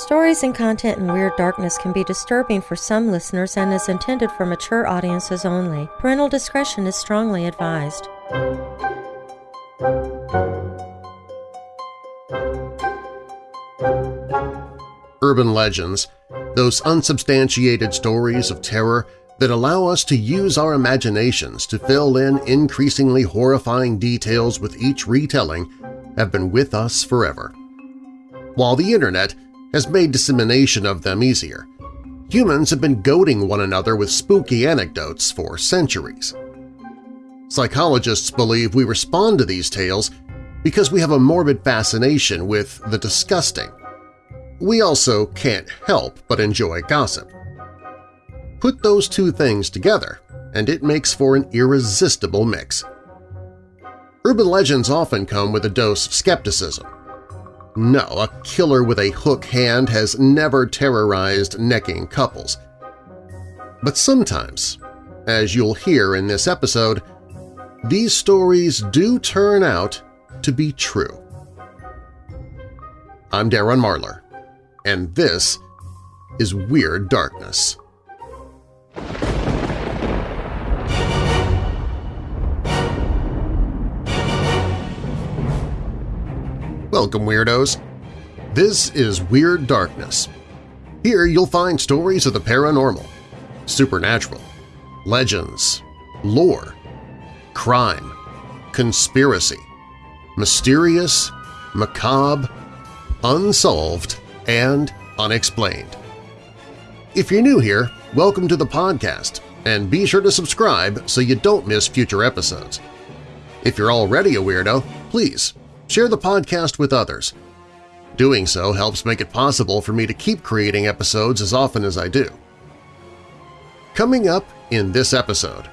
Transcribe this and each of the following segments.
Stories and content in Weird Darkness can be disturbing for some listeners and is intended for mature audiences only. Parental discretion is strongly advised. Urban legends, those unsubstantiated stories of terror that allow us to use our imaginations to fill in increasingly horrifying details with each retelling, have been with us forever. While the Internet has made dissemination of them easier, humans have been goading one another with spooky anecdotes for centuries. Psychologists believe we respond to these tales because we have a morbid fascination with the disgusting. We also can't help but enjoy gossip. Put those two things together, and it makes for an irresistible mix. Urban legends often come with a dose of skepticism. No, a killer with a hook hand has never terrorized necking couples. But sometimes, as you'll hear in this episode, these stories do turn out to be true. I'm Darren Marlar, and this is Weird Darkness. Welcome, Weirdos! This is Weird Darkness. Here you'll find stories of the paranormal, supernatural, legends, lore, crime, conspiracy, mysterious, macabre, unsolved, and unexplained. If you're new here, welcome to the podcast, and be sure to subscribe so you don't miss future episodes. If you're already a weirdo, please share the podcast with others. Doing so helps make it possible for me to keep creating episodes as often as I do. Coming up in this episode…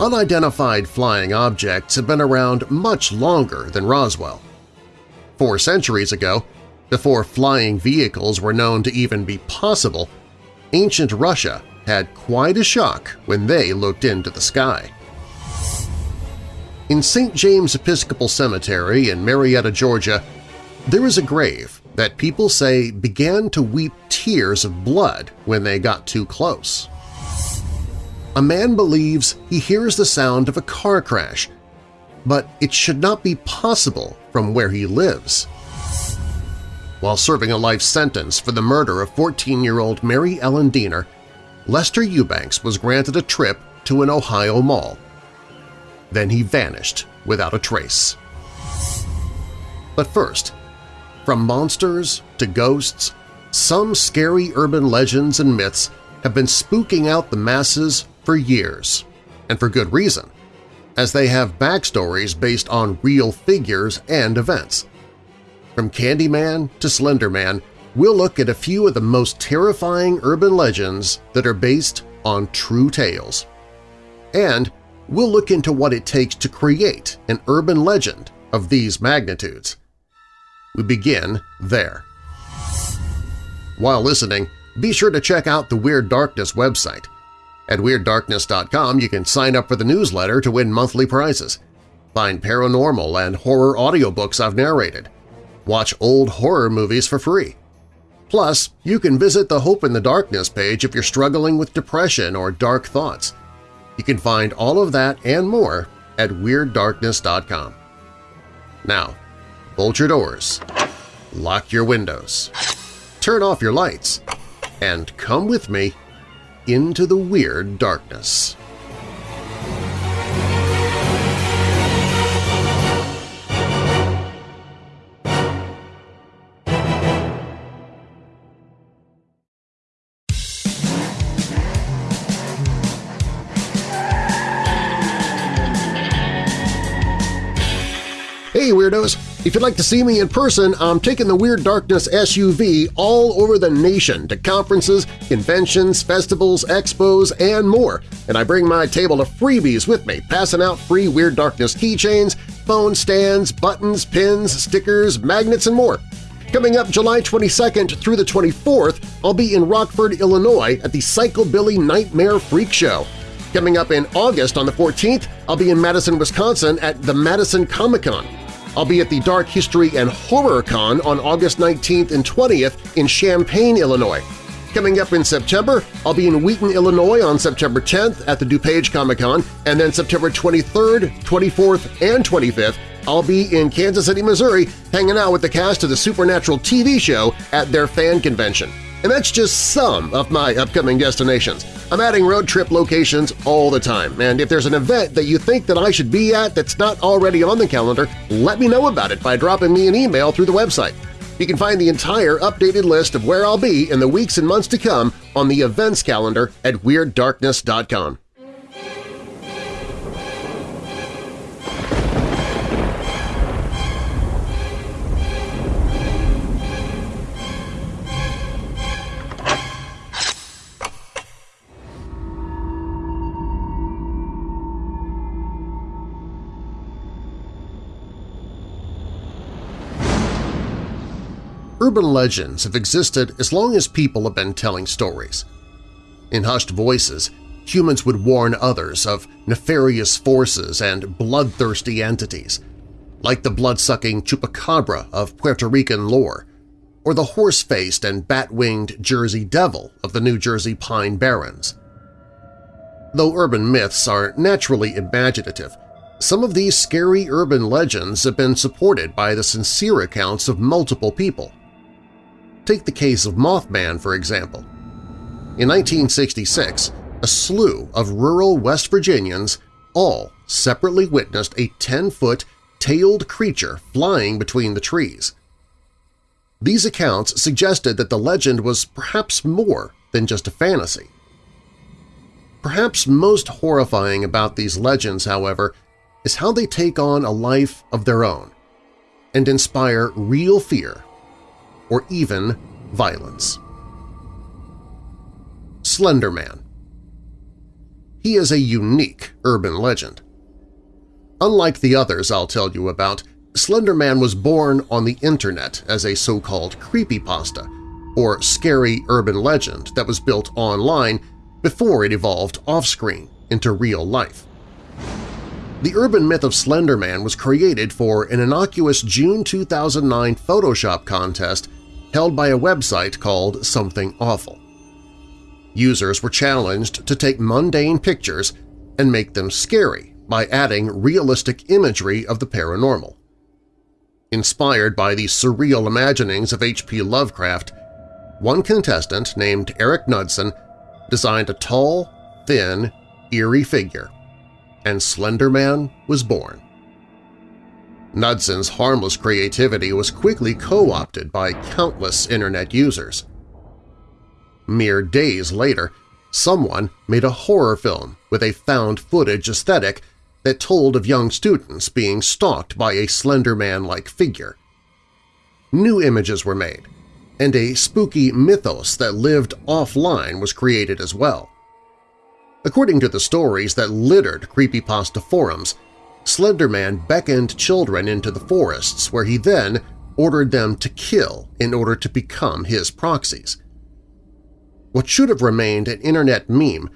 Unidentified flying objects have been around much longer than Roswell. Four centuries ago, before flying vehicles were known to even be possible, ancient Russia had quite a shock when they looked into the sky. In St. James Episcopal Cemetery in Marietta, Georgia, there is a grave that people say began to weep tears of blood when they got too close. A man believes he hears the sound of a car crash, but it should not be possible from where he lives. While serving a life sentence for the murder of 14-year-old Mary Ellen Deener, Lester Eubanks was granted a trip to an Ohio mall. Then he vanished without a trace. But first, from monsters to ghosts, some scary urban legends and myths have been spooking out the masses for years, and for good reason, as they have backstories based on real figures and events. From Candyman to Slenderman, we'll look at a few of the most terrifying urban legends that are based on true tales. And we'll look into what it takes to create an urban legend of these magnitudes. We begin there. While listening, be sure to check out the Weird Darkness website. At WeirdDarkness.com you can sign up for the newsletter to win monthly prizes, find paranormal and horror audiobooks I've narrated, watch old horror movies for free. Plus, you can visit the Hope in the Darkness page if you're struggling with depression or dark thoughts. You can find all of that and more at WeirdDarkness.com. Now, bolt your doors, lock your windows, turn off your lights, and come with me into the Weird Darkness. Weirdos! If you'd like to see me in person, I'm taking the Weird Darkness SUV all over the nation to conferences, conventions, festivals, expos, and more, and I bring my table of freebies with me, passing out free Weird Darkness keychains, phone stands, buttons, pins, stickers, magnets, and more. Coming up July 22nd through the 24th, I'll be in Rockford, Illinois at the Psychobilly Nightmare Freak Show. Coming up in August on the 14th, I'll be in Madison, Wisconsin at the Madison Comic-Con. I'll be at the Dark History and Horror Con on August 19th and 20th in Champaign, Illinois. Coming up in September, I'll be in Wheaton, Illinois on September 10th at the DuPage Comic-Con, and then September 23rd, 24th, and 25th I'll be in Kansas City, Missouri hanging out with the cast of the Supernatural TV show at their fan convention. And that's just some of my upcoming destinations. I'm adding road trip locations all the time, and if there's an event that you think that I should be at that's not already on the calendar, let me know about it by dropping me an email through the website. You can find the entire updated list of where I'll be in the weeks and months to come on the events calendar at WeirdDarkness.com. Urban legends have existed as long as people have been telling stories. In hushed voices, humans would warn others of nefarious forces and bloodthirsty entities, like the blood-sucking chupacabra of Puerto Rican lore, or the horse-faced and bat-winged Jersey Devil of the New Jersey Pine Barrens. Though urban myths are naturally imaginative, some of these scary urban legends have been supported by the sincere accounts of multiple people. Take the case of Mothman, for example. In 1966, a slew of rural West Virginians all separately witnessed a 10-foot tailed creature flying between the trees. These accounts suggested that the legend was perhaps more than just a fantasy. Perhaps most horrifying about these legends, however, is how they take on a life of their own and inspire real fear or even violence. Slender Man He is a unique urban legend. Unlike the others I'll tell you about, Slender Man was born on the internet as a so-called creepypasta, or scary urban legend that was built online before it evolved off-screen into real life. The urban myth of Slender Man was created for an innocuous June 2009 Photoshop contest held by a website called Something Awful. Users were challenged to take mundane pictures and make them scary by adding realistic imagery of the paranormal. Inspired by the surreal imaginings of H.P. Lovecraft, one contestant named Eric Knudsen designed a tall, thin, eerie figure, and Slender Man was born. Knudsen's harmless creativity was quickly co-opted by countless Internet users. Mere days later, someone made a horror film with a found-footage aesthetic that told of young students being stalked by a Slender Man-like figure. New images were made, and a spooky mythos that lived offline was created as well. According to the stories that littered creepypasta forums, Slenderman beckoned children into the forests where he then ordered them to kill in order to become his proxies. What should have remained an internet meme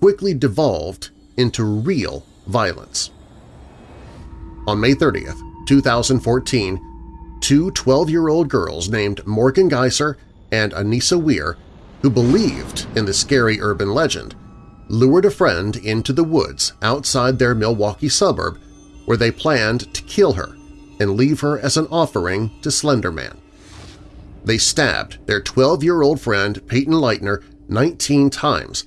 quickly devolved into real violence. On May 30th, 2014, two 12-year-old girls named Morgan Geyser and Anissa Weier, who believed in the scary urban legend, lured a friend into the woods outside their Milwaukee suburb where they planned to kill her and leave her as an offering to Slenderman. They stabbed their 12-year-old friend Payton Leutner 19 times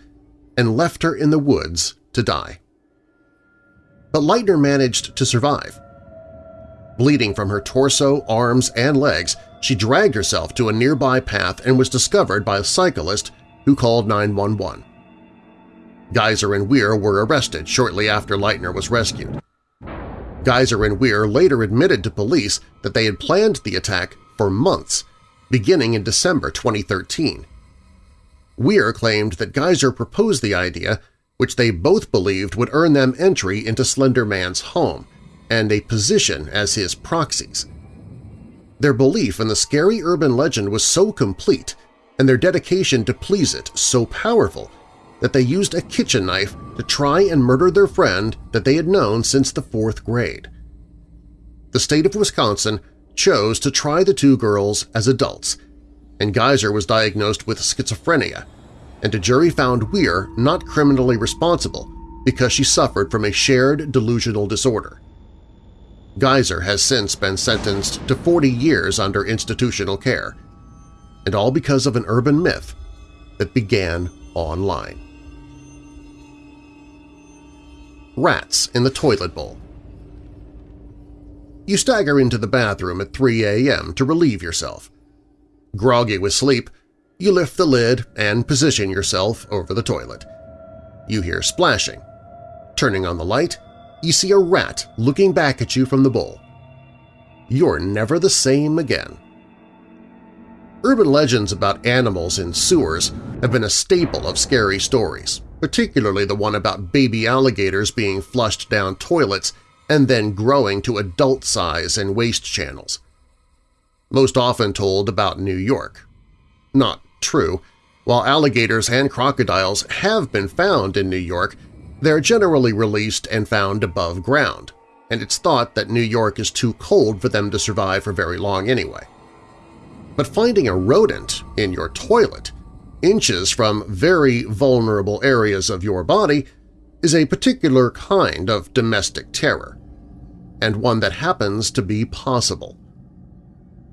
and left her in the woods to die. But Leutner managed to survive. Bleeding from her torso, arms, and legs, she dragged herself to a nearby path and was discovered by a cyclist who called 911. Geyser and Weier were arrested shortly after Leutner was rescued. Geyser and Weier later admitted to police that they had planned the attack for months, beginning in December 2013. Weier claimed that Geyser proposed the idea, which they both believed would earn them entry into Slender Man's home and a position as his proxies. Their belief in the scary urban legend was so complete and their dedication to please it so powerful that they used a kitchen knife to try and murder their friend that they had known since the fourth grade. the state of Wisconsin chose to try the two girls as adults, and Geyser was diagnosed with schizophrenia, and a jury found Weier not criminally responsible because she suffered from a shared delusional disorder. Geyser has since been sentenced to 40 years under institutional care, and all because of an urban myth that began online. Rats in the toilet bowl You stagger into the bathroom at 3 a.m. to relieve yourself. Groggy with sleep, you lift the lid and position yourself over the toilet. You hear splashing. Turning on the light, you see a rat looking back at you from the bowl. You're never the same again. Urban legends about animals in sewers have been a staple of scary stories, particularly the one about baby alligators being flushed down toilets and then growing to adult size in waste channels. Most often told about New York. Not true. While alligators and crocodiles have been found in New York, they're generally released and found above ground, and it's thought that New York is too cold for them to survive for very long anyway. But finding a rodent in your toilet, inches from very vulnerable areas of your body, is a particular kind of domestic terror, and one that happens to be possible.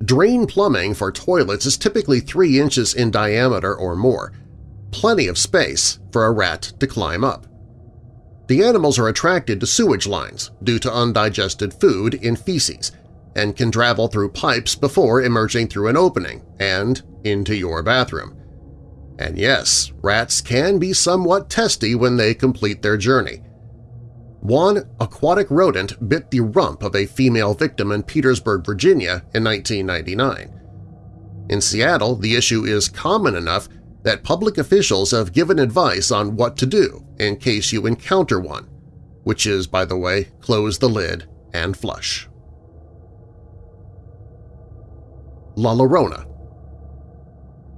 Drain plumbing for toilets is typically 3 inches in diameter or more, plenty of space for a rat to climb up. The animals are attracted to sewage lines due to undigested food in feces and can travel through pipes before emerging through an opening and into your bathroom. And yes, rats can be somewhat testy when they complete their journey. One aquatic rodent bit the rump of a female victim in Petersburg, Virginia in 1999. In Seattle, the issue is common enough that public officials have given advice on what to do in case you encounter one, which is, by the way, close the lid and flush. La Llorona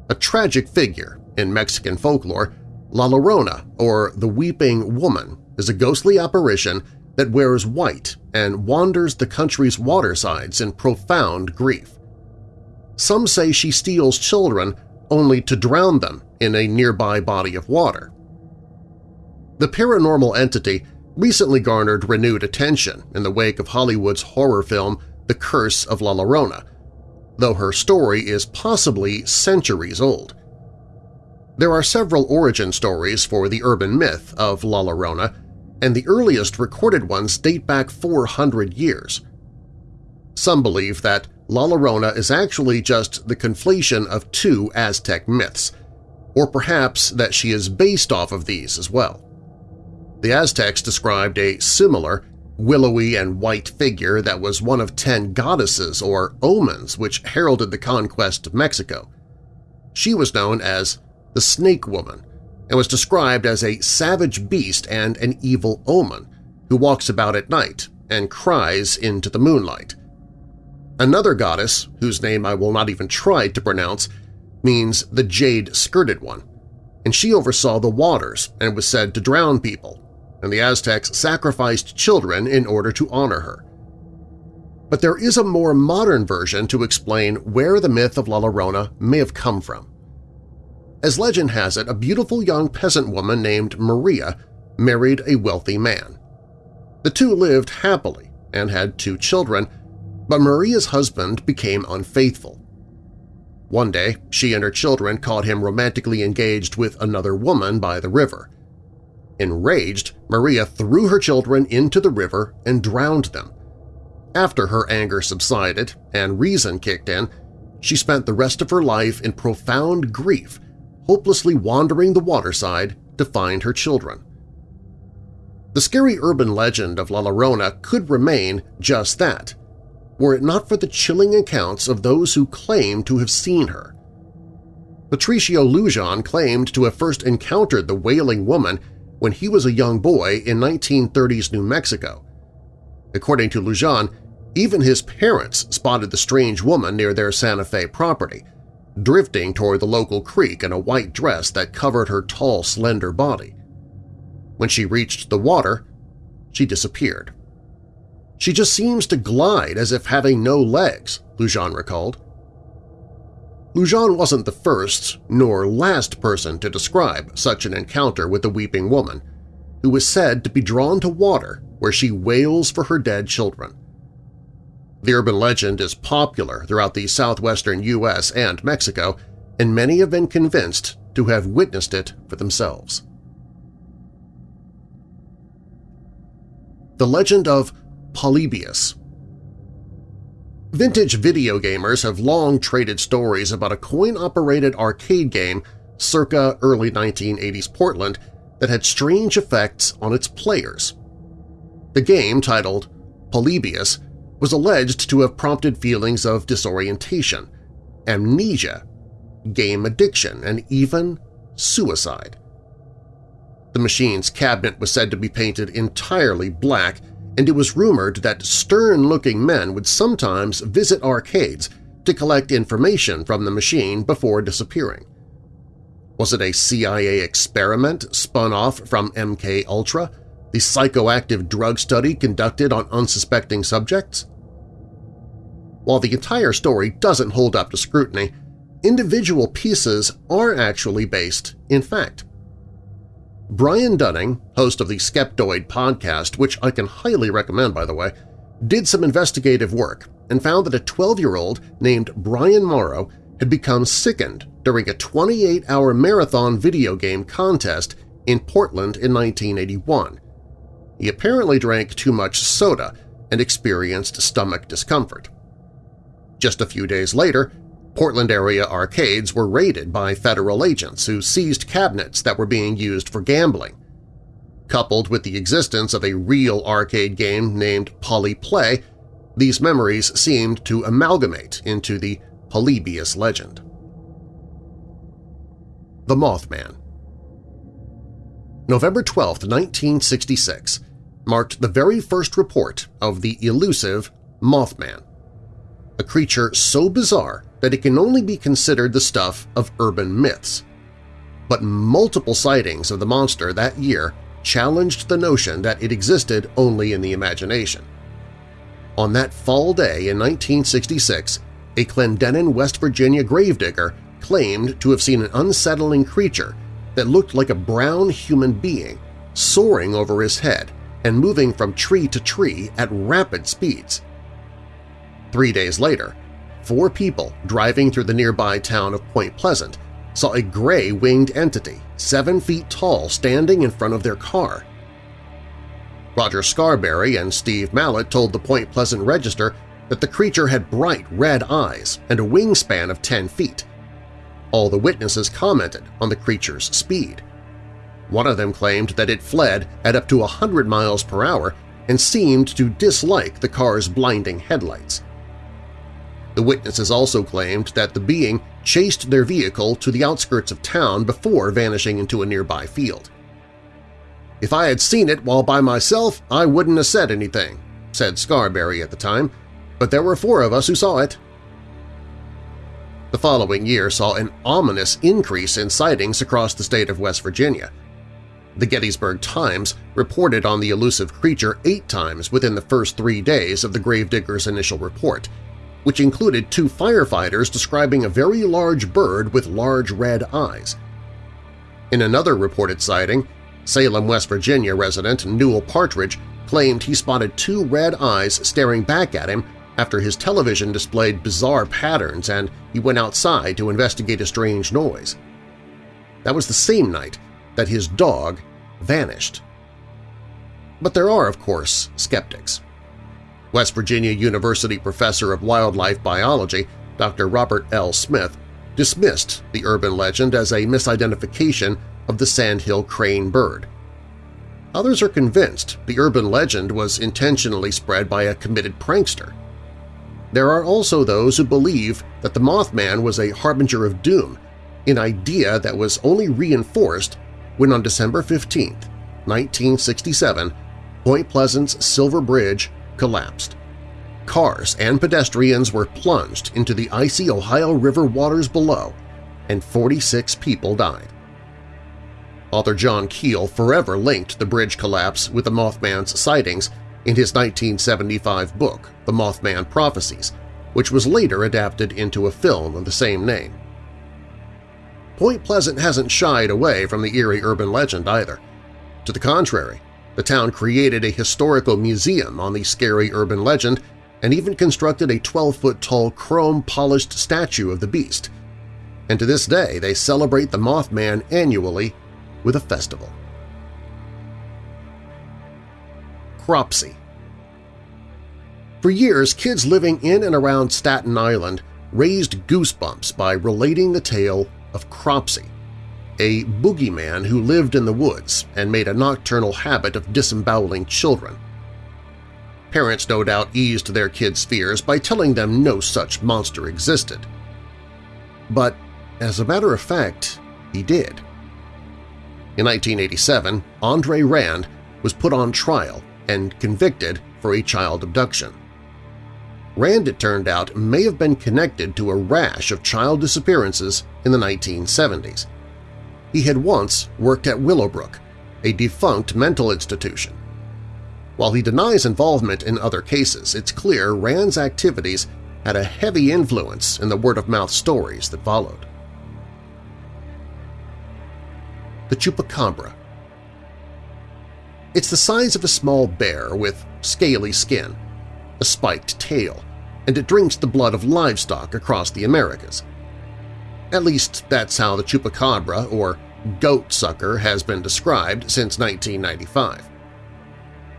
A tragic figure in Mexican folklore, La Llorona, or the Weeping Woman, is a ghostly apparition that wears white and wanders the country's watersides in profound grief. Some say she steals children only to drown them in a nearby body of water. The paranormal entity recently garnered renewed attention in the wake of Hollywood's horror film The Curse of La Llorona, though her story is possibly centuries old. There are several origin stories for the urban myth of La Llorona, and the earliest recorded ones date back 400 years. Some believe that La Llorona is actually just the conflation of two Aztec myths, or perhaps that she is based off of these as well. The Aztecs described a similar, willowy and white figure that was one of ten goddesses or omens which heralded the conquest of Mexico. She was known as the Snake Woman and was described as a savage beast and an evil omen who walks about at night and cries into the moonlight. Another goddess, whose name I will not even try to pronounce, means the Jade-Skirted One, and she oversaw the waters and was said to drown people, and the Aztecs sacrificed children in order to honor her. But there is a more modern version to explain where the myth of La Llorona may have come from. As legend has it, a beautiful young peasant woman named Maria married a wealthy man. The two lived happily and had two children, but Maria's husband became unfaithful. One day, she and her children caught him romantically engaged with another woman by the river. Enraged, Maria threw her children into the river and drowned them. After her anger subsided and reason kicked in, she spent the rest of her life in profound grief, hopelessly wandering the waterside to find her children. The scary urban legend of La Llorona could remain just that, were it not for the chilling accounts of those who claim to have seen her. Patricio Lujan claimed to have first encountered the wailing woman when he was a young boy in 1930s New Mexico. According to Lujan, even his parents spotted the strange woman near their Santa Fe property, drifting toward the local creek in a white dress that covered her tall, slender body. When she reached the water, she disappeared. She just seems to glide as if having no legs, Lujan recalled. Lujan wasn't the first nor last person to describe such an encounter with the Weeping Woman, who was said to be drawn to water where she wails for her dead children. The urban legend is popular throughout the southwestern U.S. and Mexico, and many have been convinced to have witnessed it for themselves. The Legend of Polybius Vintage video gamers have long traded stories about a coin-operated arcade game circa early 1980s Portland that had strange effects on its players. The game, titled Polybius, was alleged to have prompted feelings of disorientation, amnesia, game addiction, and even suicide. The machine's cabinet was said to be painted entirely black and it was rumored that stern-looking men would sometimes visit arcades to collect information from the machine before disappearing. Was it a CIA experiment spun off from MK Ultra, the psychoactive drug study conducted on unsuspecting subjects? While the entire story doesn't hold up to scrutiny, individual pieces are actually based in fact. Brian Dunning, host of the Skeptoid podcast, which I can highly recommend by the way, did some investigative work and found that a 12-year-old named Brian Mauro had become sickened during a 28-hour marathon video game contest in Portland in 1981. He apparently drank too much soda and experienced stomach discomfort. Just a few days later, Portland-area arcades were raided by federal agents who seized cabinets that were being used for gambling. Coupled with the existence of a real arcade game named Polyplay, these memories seemed to amalgamate into the Polybius legend. The Mothman November 12, 1966 marked the very first report of the elusive Mothman, a creature so bizarre that it can only be considered the stuff of urban myths. But multiple sightings of the monster that year challenged the notion that it existed only in the imagination. On that fall day in 1966, a Clendenin, West Virginia gravedigger claimed to have seen an unsettling creature that looked like a brown human being soaring over his head and moving from tree to tree at rapid speeds. Three days later, four people driving through the nearby town of Point Pleasant saw a gray winged entity, seven feet tall, standing in front of their car. Roger Scarberry and Steve Mallett told the Point Pleasant Register that the creature had bright red eyes and a wingspan of 10 feet. All the witnesses commented on the creature's speed. One of them claimed that it fled at up to 100 miles per hour and seemed to dislike the car's blinding headlights. The witnesses also claimed that the being chased their vehicle to the outskirts of town before vanishing into a nearby field. If I had seen it while by myself, I wouldn't have said anything, said Scarberry at the time, but there were four of us who saw it. The following year saw an ominous increase in sightings across the state of West Virginia. The Gettysburg Times reported on the elusive creature eight times within the first three days of the gravedigger's initial report – which included two firefighters describing a very large bird with large red eyes. In another reported sighting, Salem, West Virginia resident Newell Partridge claimed he spotted two red eyes staring back at him after his television displayed bizarre patterns and he went outside to investigate a strange noise. That was the same night that his dog vanished. But there are, of course, skeptics. West Virginia University professor of wildlife biology Dr. Robert L. Smith dismissed the urban legend as a misidentification of the sandhill crane bird. Others are convinced the urban legend was intentionally spread by a committed prankster. There are also those who believe that the Mothman was a harbinger of doom, an idea that was only reinforced when on December 15, 1967, Point Pleasant's Silver Bridge collapsed. Cars and pedestrians were plunged into the icy Ohio River waters below, and 46 people died. Author John Keel forever linked the bridge collapse with the Mothman's sightings in his 1975 book, The Mothman Prophecies, which was later adapted into a film of the same name. Point Pleasant hasn't shied away from the eerie urban legend either. To the contrary, the town created a historical museum on the scary urban legend and even constructed a 12-foot-tall chrome-polished statue of the beast. And to this day they celebrate the Mothman annually with a festival. Cropsey For years, kids living in and around Staten Island raised goosebumps by relating the tale of Cropsey, a boogeyman who lived in the woods and made a nocturnal habit of disemboweling children. Parents no doubt eased their kids' fears by telling them no such monster existed. But, as a matter of fact, he did. In 1987, Andre Rand was put on trial and convicted for a child abduction. Rand, it turned out, may have been connected to a rash of child disappearances in the 1970s. He had once worked at Willowbrook, a defunct mental institution. While he denies involvement in other cases, it's clear Rand's activities had a heavy influence in the word-of-mouth stories that followed. The Chupacabra It's the size of a small bear with scaly skin, a spiked tail, and it drinks the blood of livestock across the Americas. At least that's how the chupacabra, or goat sucker, has been described since 1995.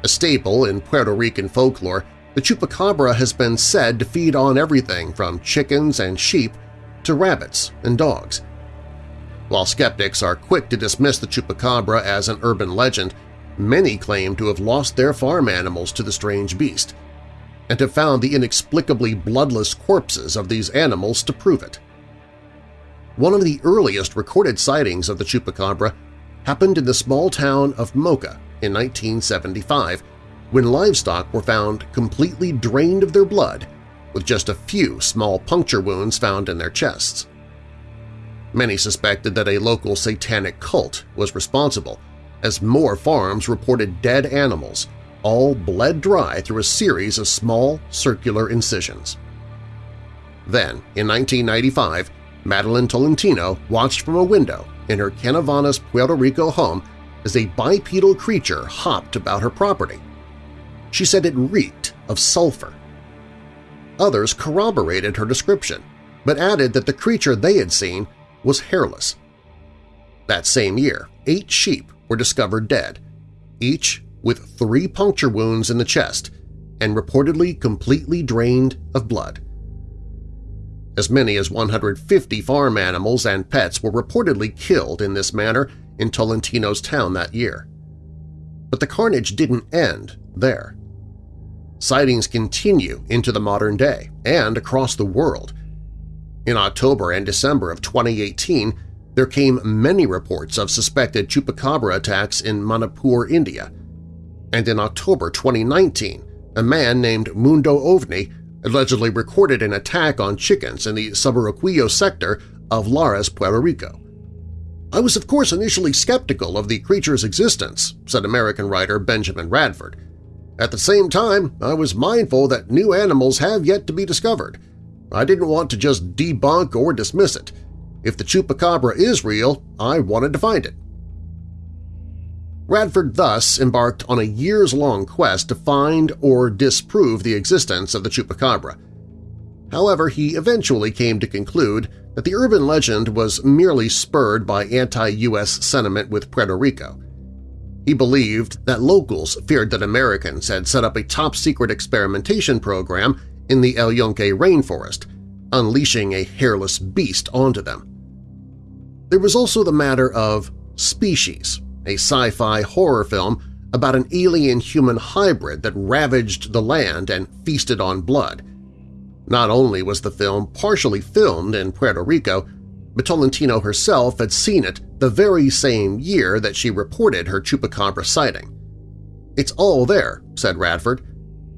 A staple in Puerto Rican folklore, the chupacabra has been said to feed on everything from chickens and sheep to rabbits and dogs. While skeptics are quick to dismiss the chupacabra as an urban legend, many claim to have lost their farm animals to the strange beast and have found the inexplicably bloodless corpses of these animals to prove it. One of the earliest recorded sightings of the chupacabra happened in the small town of Moca in 1975 when livestock were found completely drained of their blood with just a few small puncture wounds found in their chests. Many suspected that a local satanic cult was responsible, as more farms reported dead animals, all bled dry through a series of small circular incisions. Then, in 1995, Madeline Tolentino watched from a window in her Canovanas, Puerto Rico home as a bipedal creature hopped about her property. She said it reeked of sulfur. Others corroborated her description, but added that the creature they had seen was hairless. That same year, eight sheep were discovered dead, each with three puncture wounds in the chest and reportedly completely drained of blood. As many as 150 farm animals and pets were reportedly killed in this manner in Tolentino's town that year. But the carnage didn't end there. Sightings continue into the modern day and across the world. In October and December of 2018, there came many reports of suspected chupacabra attacks in Manipur, India. And in October 2019, a man named Mundo Ovni allegedly recorded an attack on chickens in the Subarroquillo sector of Lares, Puerto Rico. I was of course initially skeptical of the creature's existence, said American writer Benjamin Radford. At the same time, I was mindful that new animals have yet to be discovered. I didn't want to just debunk or dismiss it. If the chupacabra is real, I wanted to find it. Radford thus embarked on a years-long quest to find or disprove the existence of the chupacabra. However, he eventually came to conclude that the urban legend was merely spurred by anti-U.S. sentiment with Puerto Rico. He believed that locals feared that Americans had set up a top-secret experimentation program in the El Yunque rainforest, unleashing a hairless beast onto them. There was also the matter of species, a sci-fi horror film about an alien-human hybrid that ravaged the land and feasted on blood. Not only was the film partially filmed in Puerto Rico, but Tolentino herself had seen it the very same year that she reported her chupacabra sighting. It's all there, said Radford.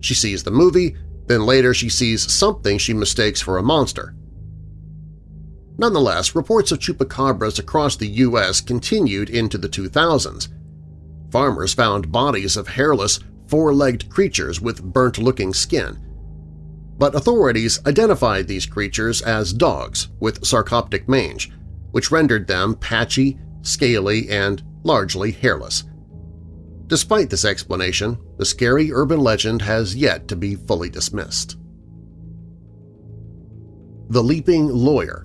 She sees the movie, then later she sees something she mistakes for a monster. Nonetheless, reports of chupacabras across the U.S. continued into the 2000s. Farmers found bodies of hairless, four-legged creatures with burnt-looking skin. But authorities identified these creatures as dogs with sarcoptic mange, which rendered them patchy, scaly, and largely hairless. Despite this explanation, the scary urban legend has yet to be fully dismissed. The Leaping Lawyer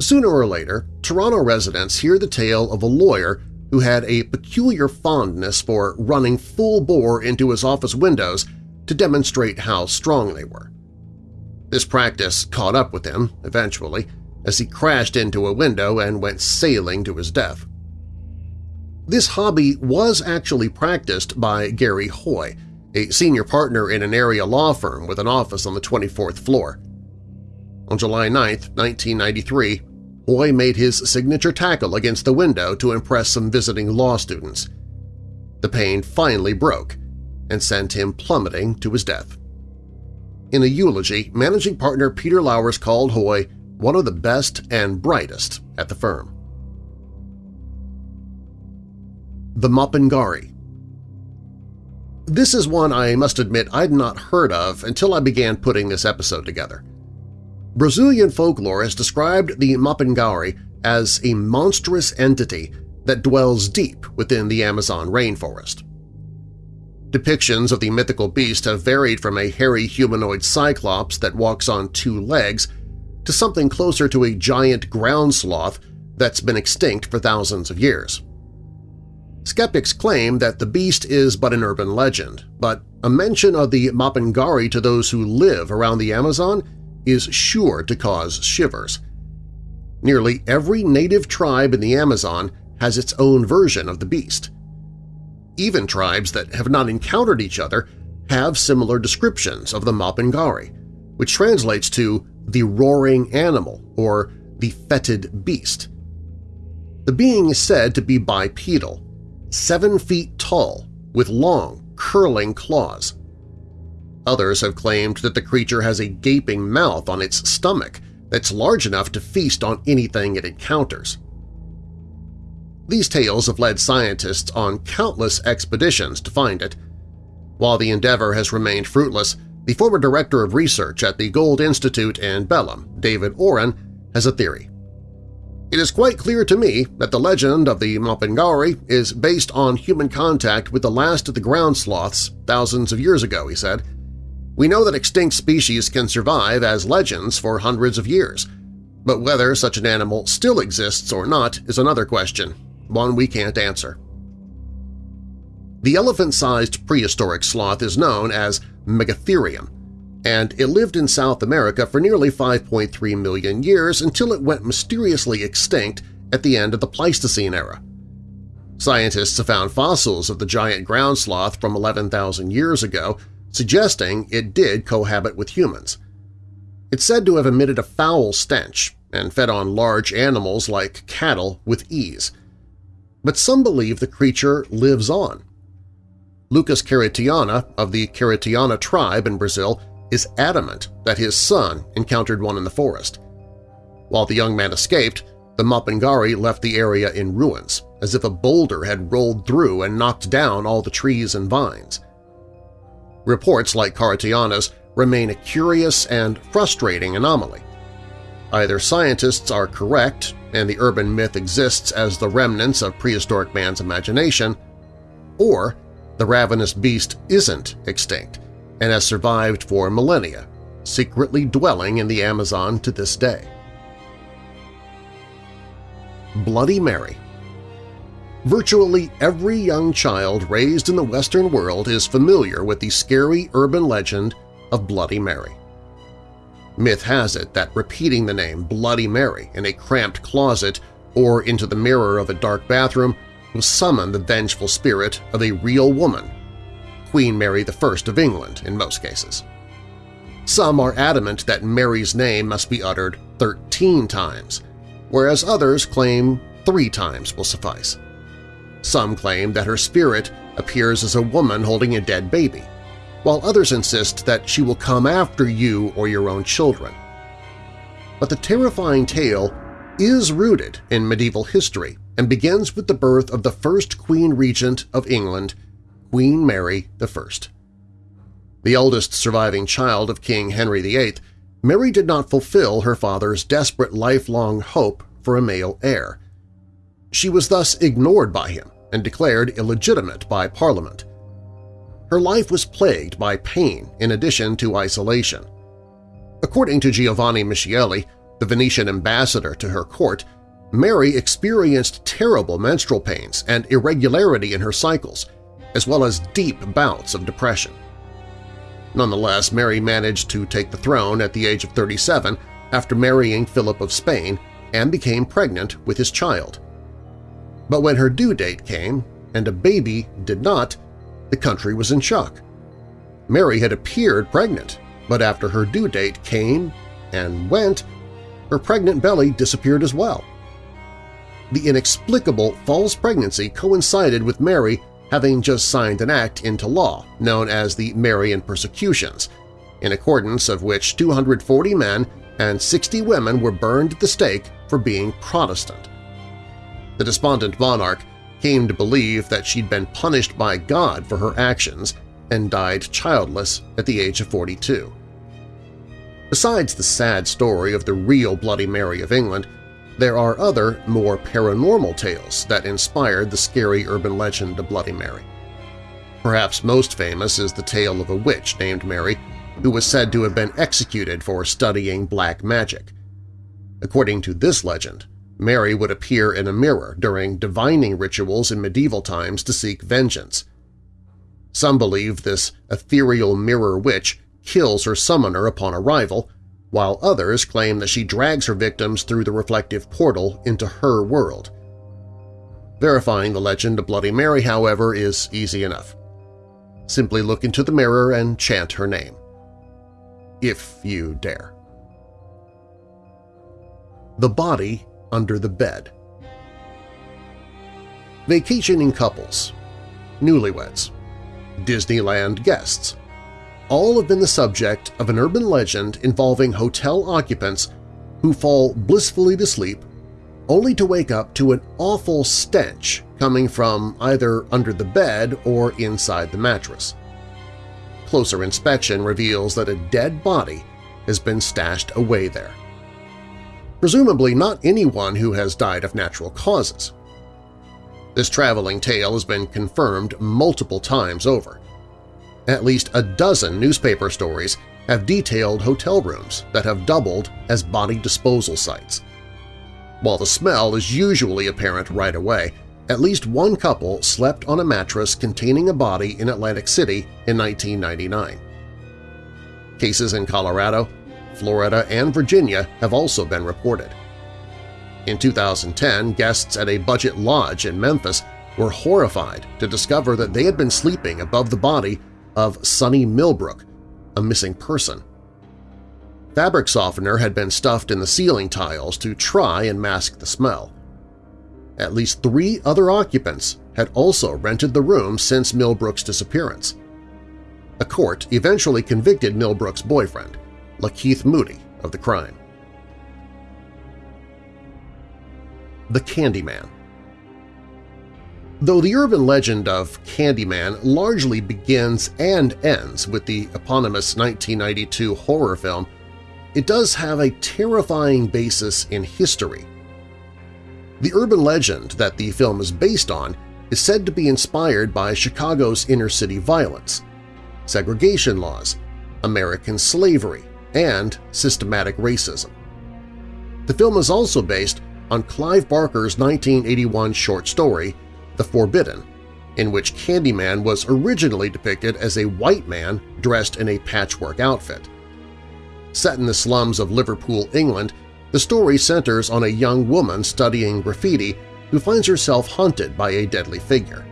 Sooner or later, Toronto residents hear the tale of a lawyer who had a peculiar fondness for running full bore into his office windows to demonstrate how strong they were. This practice caught up with him, eventually, as he crashed into a window and went sailing to his death. This hobby was actually practiced by Gary Hoy, a senior partner in an area law firm with an office on the 24th floor. On July 9, 1993, Hoy made his signature tackle against the window to impress some visiting law students. The pane finally broke and sent him plummeting to his death. In a eulogy, managing partner Peter Lowers called Hoy one of the best and brightest at the firm. The Mapinguari This is one I must admit I'd not heard of until I began putting this episode together. Brazilian folklore has described the Mapinguari as a monstrous entity that dwells deep within the Amazon rainforest. Depictions of the mythical beast have varied from a hairy humanoid cyclops that walks on two legs to something closer to a giant ground sloth that's been extinct for thousands of years. Skeptics claim that the beast is but an urban legend, but a mention of the Mapinguari to those who live around the Amazon is sure to cause shivers. Nearly every native tribe in the Amazon has its own version of the beast. Even tribes that have not encountered each other have similar descriptions of the Mapinguari, which translates to the roaring animal or the fetid beast. The being is said to be bipedal, seven feet tall, with long, curling claws. Others have claimed that the creature has a gaping mouth on its stomach that's large enough to feast on anything it encounters. These tales have led scientists on countless expeditions to find it. While the endeavor has remained fruitless, the former director of research at the Goeldi Institute in Belém, David Oren, has a theory. It is quite clear to me that the legend of the Mapinguari is based on human contact with the last of the ground sloths thousands of years ago, he said. We know that extinct species can survive as legends for hundreds of years, but whether such an animal still exists or not is another question, one we can't answer. The elephant-sized prehistoric sloth is known as Megatherium, and it lived in South America for nearly 5.3 million years until it went mysteriously extinct at the end of the Pleistocene era. Scientists have found fossils of the giant ground sloth from 11,000 years ago, suggesting it did cohabit with humans. It's said to have emitted a foul stench and fed on large animals like cattle with ease. But some believe the creature lives on, Lucas Caritiana of the Caritiana tribe in Brazil is adamant that his son encountered one in the forest. While the young man escaped, the Mapinguari left the area in ruins, as if a boulder had rolled through and knocked down all the trees and vines. Reports like Caritiana's remain a curious and frustrating anomaly. Either scientists are correct and the urban myth exists as the remnants of prehistoric man's imagination, or the ravenous beast isn't extinct and has survived for millennia, secretly dwelling in the Amazon to this day. Bloody Mary Virtually every young child raised in the Western world is familiar with the scary urban legend of Bloody Mary. Myth has it that repeating the name Bloody Mary in a cramped closet or into the mirror of a dark bathroom will summon the vengeful spirit of a real woman, Queen Mary I of England in most cases. Some are adamant that Mary's name must be uttered 13 times, whereas others claim three times will suffice. Some claim that her spirit appears as a woman holding a dead baby, while others insist that she will come after you or your own children. But the terrifying tale is rooted in medieval history and begins with the birth of the first Queen Regent of England, Queen Mary I. The oldest surviving child of King Henry VIII, Mary did not fulfill her father's desperate lifelong hope for a male heir. She was thus ignored by him and declared illegitimate by Parliament. Her life was plagued by pain in addition to isolation. According to Giovanni Michieli, the Venetian ambassador to her court, Mary experienced terrible menstrual pains and irregularity in her cycles, as well as deep bouts of depression. Nonetheless, Mary managed to take the throne at the age of 37 after marrying Philip of Spain and became pregnant with his child. But when her due date came, and a baby did not, the country was in shock. Mary had appeared pregnant, but after her due date came and went, her pregnant belly disappeared as well. The inexplicable false pregnancy coincided with Mary having just signed an act into law known as the Marian Persecutions, in accordance of which 240 men and 60 women were burned at the stake for being Protestant. The despondent monarch came to believe that she'd been punished by God for her actions and died childless at the age of 42. Besides the sad story of the real Bloody Mary of England, there are other, more paranormal tales that inspired the scary urban legend of Bloody Mary. Perhaps most famous is the tale of a witch named Mary who was said to have been executed for studying black magic. According to this legend, Mary would appear in a mirror during divining rituals in medieval times to seek vengeance. Some believe this ethereal mirror witch kills her summoner upon arrival, while others claim that she drags her victims through the reflective portal into her world. Verifying the legend of Bloody Mary, however, is easy enough. Simply look into the mirror and chant her name. If you dare. The Body Under the Bed Vacationing couples, newlyweds, Disneyland guests, all have been the subject of an urban legend involving hotel occupants who fall blissfully to sleep only to wake up to an awful stench coming from either under the bed or inside the mattress. Closer inspection reveals that a dead body has been stashed away there. Presumably not anyone who has died of natural causes. This traveling tale has been confirmed multiple times over. At least a dozen newspaper stories have detailed hotel rooms that have doubled as body disposal sites. While the smell is usually apparent right away, at least one couple slept on a mattress containing a body in Atlantic City in 1999. Cases in Colorado, Florida, and Virginia have also been reported. In 2010, guests at a budget lodge in Memphis were horrified to discover that they had been sleeping above the body of Sonny Millbrook, a missing person. Fabric softener had been stuffed in the ceiling tiles to try and mask the smell. At least three other occupants had also rented the room since Millbrook's disappearance. A court eventually convicted Millbrook's boyfriend, Lakeith Moody, of the crime. The Candyman Though the urban legend of Candyman largely begins and ends with the eponymous 1992 horror film, it does have a terrifying basis in history. The urban legend that the film is based on is said to be inspired by Chicago's inner-city violence, segregation laws, American slavery, and systematic racism. The film is also based on Clive Barker's 1981 short story the Forbidden, in which Candyman was originally depicted as a white man dressed in a patchwork outfit. Set in the slums of Liverpool, England, the story centers on a young woman studying graffiti who finds herself haunted by a deadly figure.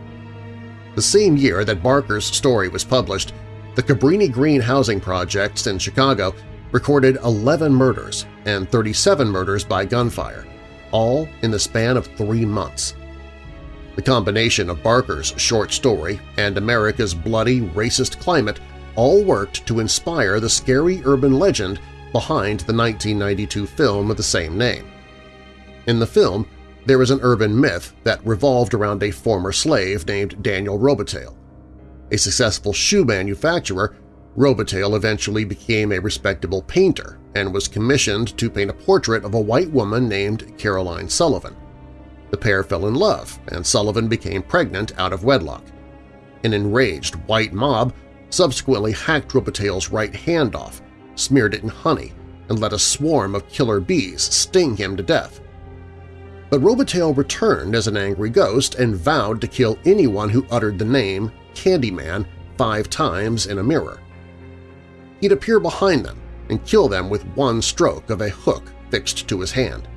The same year that Barker's story was published, the Cabrini Green housing projects in Chicago recorded 11 murders and 37 murders by gunfire, all in the span of three months. The combination of Barker's short story and America's bloody, racist climate all worked to inspire the scary urban legend behind the 1992 film of the same name. In the film, there is an urban myth that revolved around a former slave named Daniel Robitaille. A successful shoe manufacturer, Robitaille eventually became a respectable painter and was commissioned to paint a portrait of a white woman named Caroline Sullivan. The pair fell in love, and Sullivan became pregnant out of wedlock. An enraged white mob subsequently hacked Robitaille's right hand off, smeared it in honey, and let a swarm of killer bees sting him to death. But Robitaille returned as an angry ghost and vowed to kill anyone who uttered the name Candyman five times in a mirror. He'd appear behind them and kill them with one stroke of a hook fixed to his hand.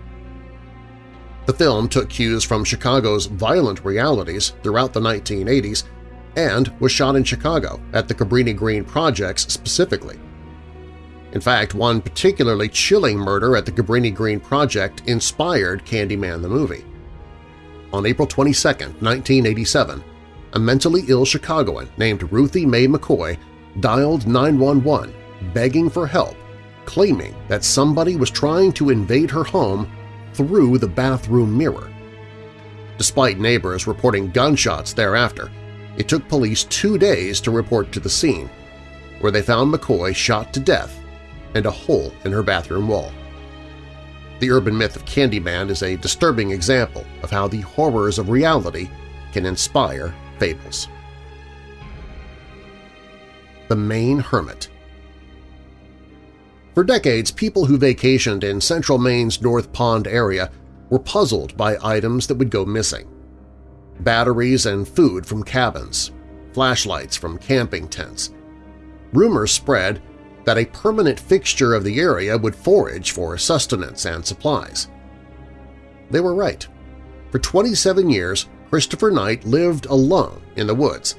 The film took cues from Chicago's violent realities throughout the 1980s and was shot in Chicago at the Cabrini Green Projects specifically. In fact, one particularly chilling murder at the Cabrini Green Project inspired Candyman the movie. On April 22, 1987, a mentally ill Chicagoan named Ruthie Mae McCoy dialed 911 begging for help, claiming that somebody was trying to invade her home through the bathroom mirror. Despite neighbors reporting gunshots thereafter, it took police two days to report to the scene, where they found McCoy shot to death and a hole in her bathroom wall. The urban myth of Candyman is a disturbing example of how the horrors of reality can inspire fables. The Maine Hermit For decades, people who vacationed in central Maine's North Pond area were puzzled by items that would go missing. Batteries and food from cabins, flashlights from camping tents. Rumors spread that a permanent fixture of the area would forage for sustenance and supplies. They were right. For 27 years, Christopher Knight lived alone in the woods,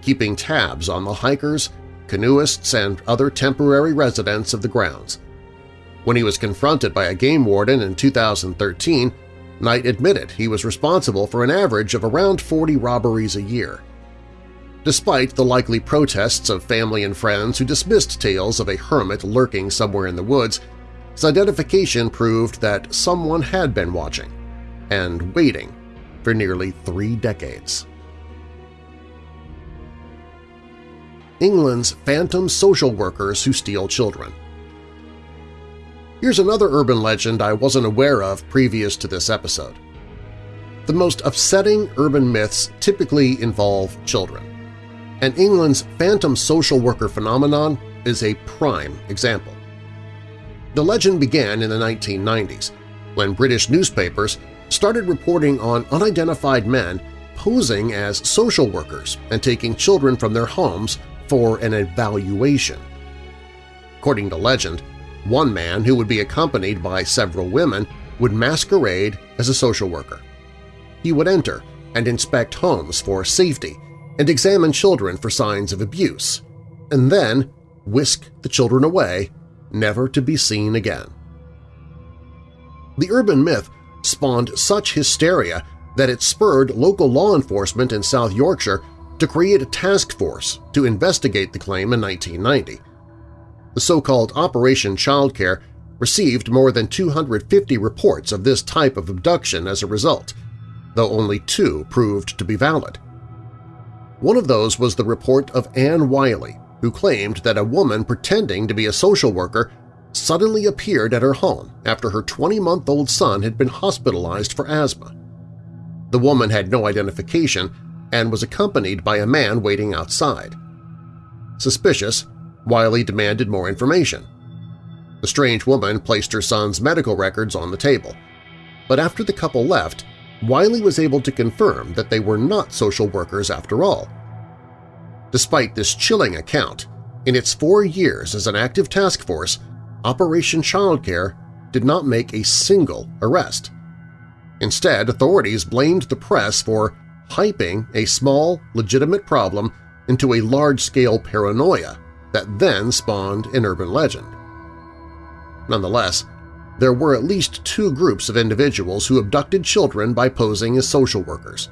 keeping tabs on the hikers, canoeists, and other temporary residents of the grounds. When he was confronted by a game warden in 2013, Knight admitted he was responsible for an average of around 40 robberies a year. Despite the likely protests of family and friends who dismissed tales of a hermit lurking somewhere in the woods, his identification proved that someone had been watching and waiting for nearly three decades. England's phantom social workers who steal children. Here's another urban legend I wasn't aware of previous to this episode. The most upsetting urban myths typically involve children and England's phantom social worker phenomenon is a prime example. The legend began in the 1990s when British newspapers started reporting on unidentified men posing as social workers and taking children from their homes for an evaluation. According to legend, one man who would be accompanied by several women would masquerade as a social worker. He would enter and inspect homes for safety and examine children for signs of abuse, and then whisk the children away, never to be seen again. The urban myth spawned such hysteria that it spurred local law enforcement in South Yorkshire to create a task force to investigate the claim in 1990. The so-called Operation Childcare received more than 250 reports of this type of abduction as a result, though only two proved to be valid. One of those was the report of Anne Wiley, who claimed that a woman pretending to be a social worker suddenly appeared at her home after her 20-month-old son had been hospitalized for asthma. The woman had no identification and was accompanied by a man waiting outside. Suspicious, Wiley demanded more information. The strange woman placed her son's medical records on the table, but after the couple left, Wiley was able to confirm that they were not social workers after all. Despite this chilling account, in its four years as an active task force, Operation Childcare did not make a single arrest. Instead, authorities blamed the press for hyping a small, legitimate problem into a large-scale paranoia that then spawned an urban legend. Nonetheless, there were at least two groups of individuals who abducted children by posing as social workers.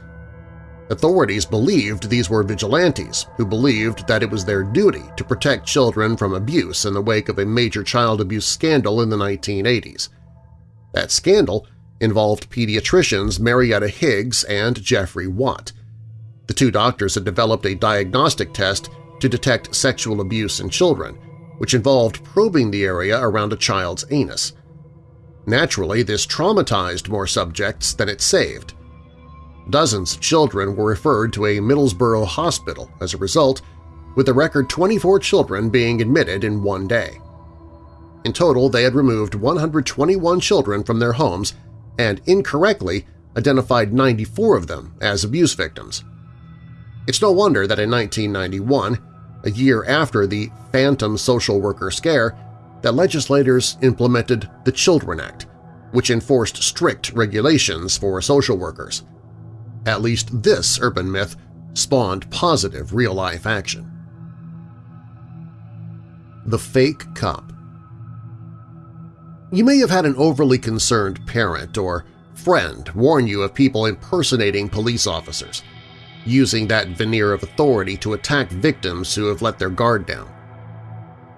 Authorities believed these were vigilantes who believed that it was their duty to protect children from abuse in the wake of a major child abuse scandal in the 1980s. That scandal involved pediatricians Marietta Higgs and Geoffrey Wyatt. The two doctors had developed a diagnostic test to detect sexual abuse in children, which involved probing the area around a child's anus. Naturally, this traumatized more subjects than it saved. Dozens of children were referred to a Middlesbrough hospital as a result, with a record 24 children being admitted in one day. In total, they had removed 121 children from their homes and incorrectly identified 94 of them as abuse victims. It's no wonder that in 1991, a year after the Phantom Social Worker Scare, that legislators implemented the Children Act, which enforced strict regulations for social workers. At least this urban myth spawned positive real-life action. The Fake Cop You may have had an overly concerned parent or friend warn you of people impersonating police officers, using that veneer of authority to attack victims who have let their guard down.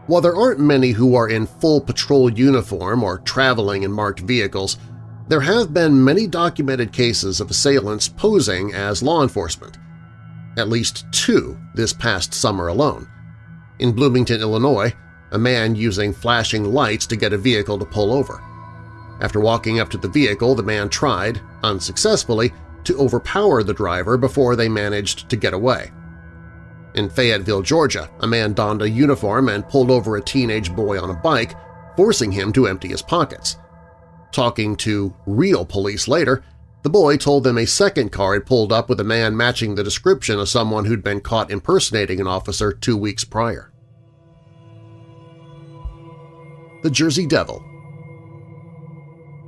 While there aren't many who are in full patrol uniform or traveling in marked vehicles, there have been many documented cases of assailants posing as law enforcement, at least two this past summer alone. In Bloomington, Illinois, a man using flashing lights to get a vehicle to pull over. After walking up to the vehicle, the man tried, unsuccessfully, to overpower the driver before they managed to get away. In Fayetteville, Georgia, a man donned a uniform and pulled over a teenage boy on a bike, forcing him to empty his pockets. Talking to real police later, the boy told them a second car had pulled up with a man matching the description of someone who'd been caught impersonating an officer two weeks prior. The Jersey Devil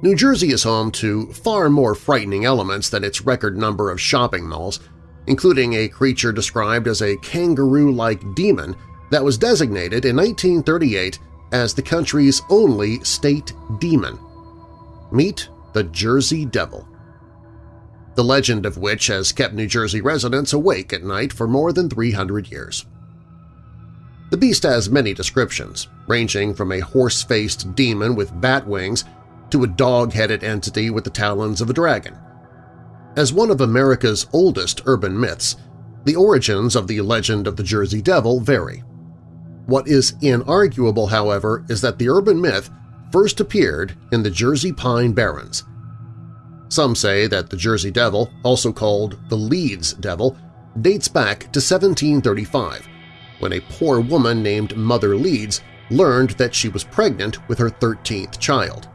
New Jersey is home to far more frightening elements than its record number of shopping malls, including a creature described as a kangaroo-like demon that was designated in 1938 as the country's only state demon. Meet the Jersey Devil. The legend of which has kept New Jersey residents awake at night for more than 300 years. The beast has many descriptions, ranging from a horse-faced demon with bat wings to a dog-headed entity with the talons of a dragon. As one of America's oldest urban myths, the origins of the legend of the Jersey Devil vary. What is inarguable, however, is that the urban myth first appeared in the Jersey Pine Barrens. Some say that the Jersey Devil, also called the Leeds Devil, dates back to 1735, when a poor woman named Mother Leeds learned that she was pregnant with her 13th child.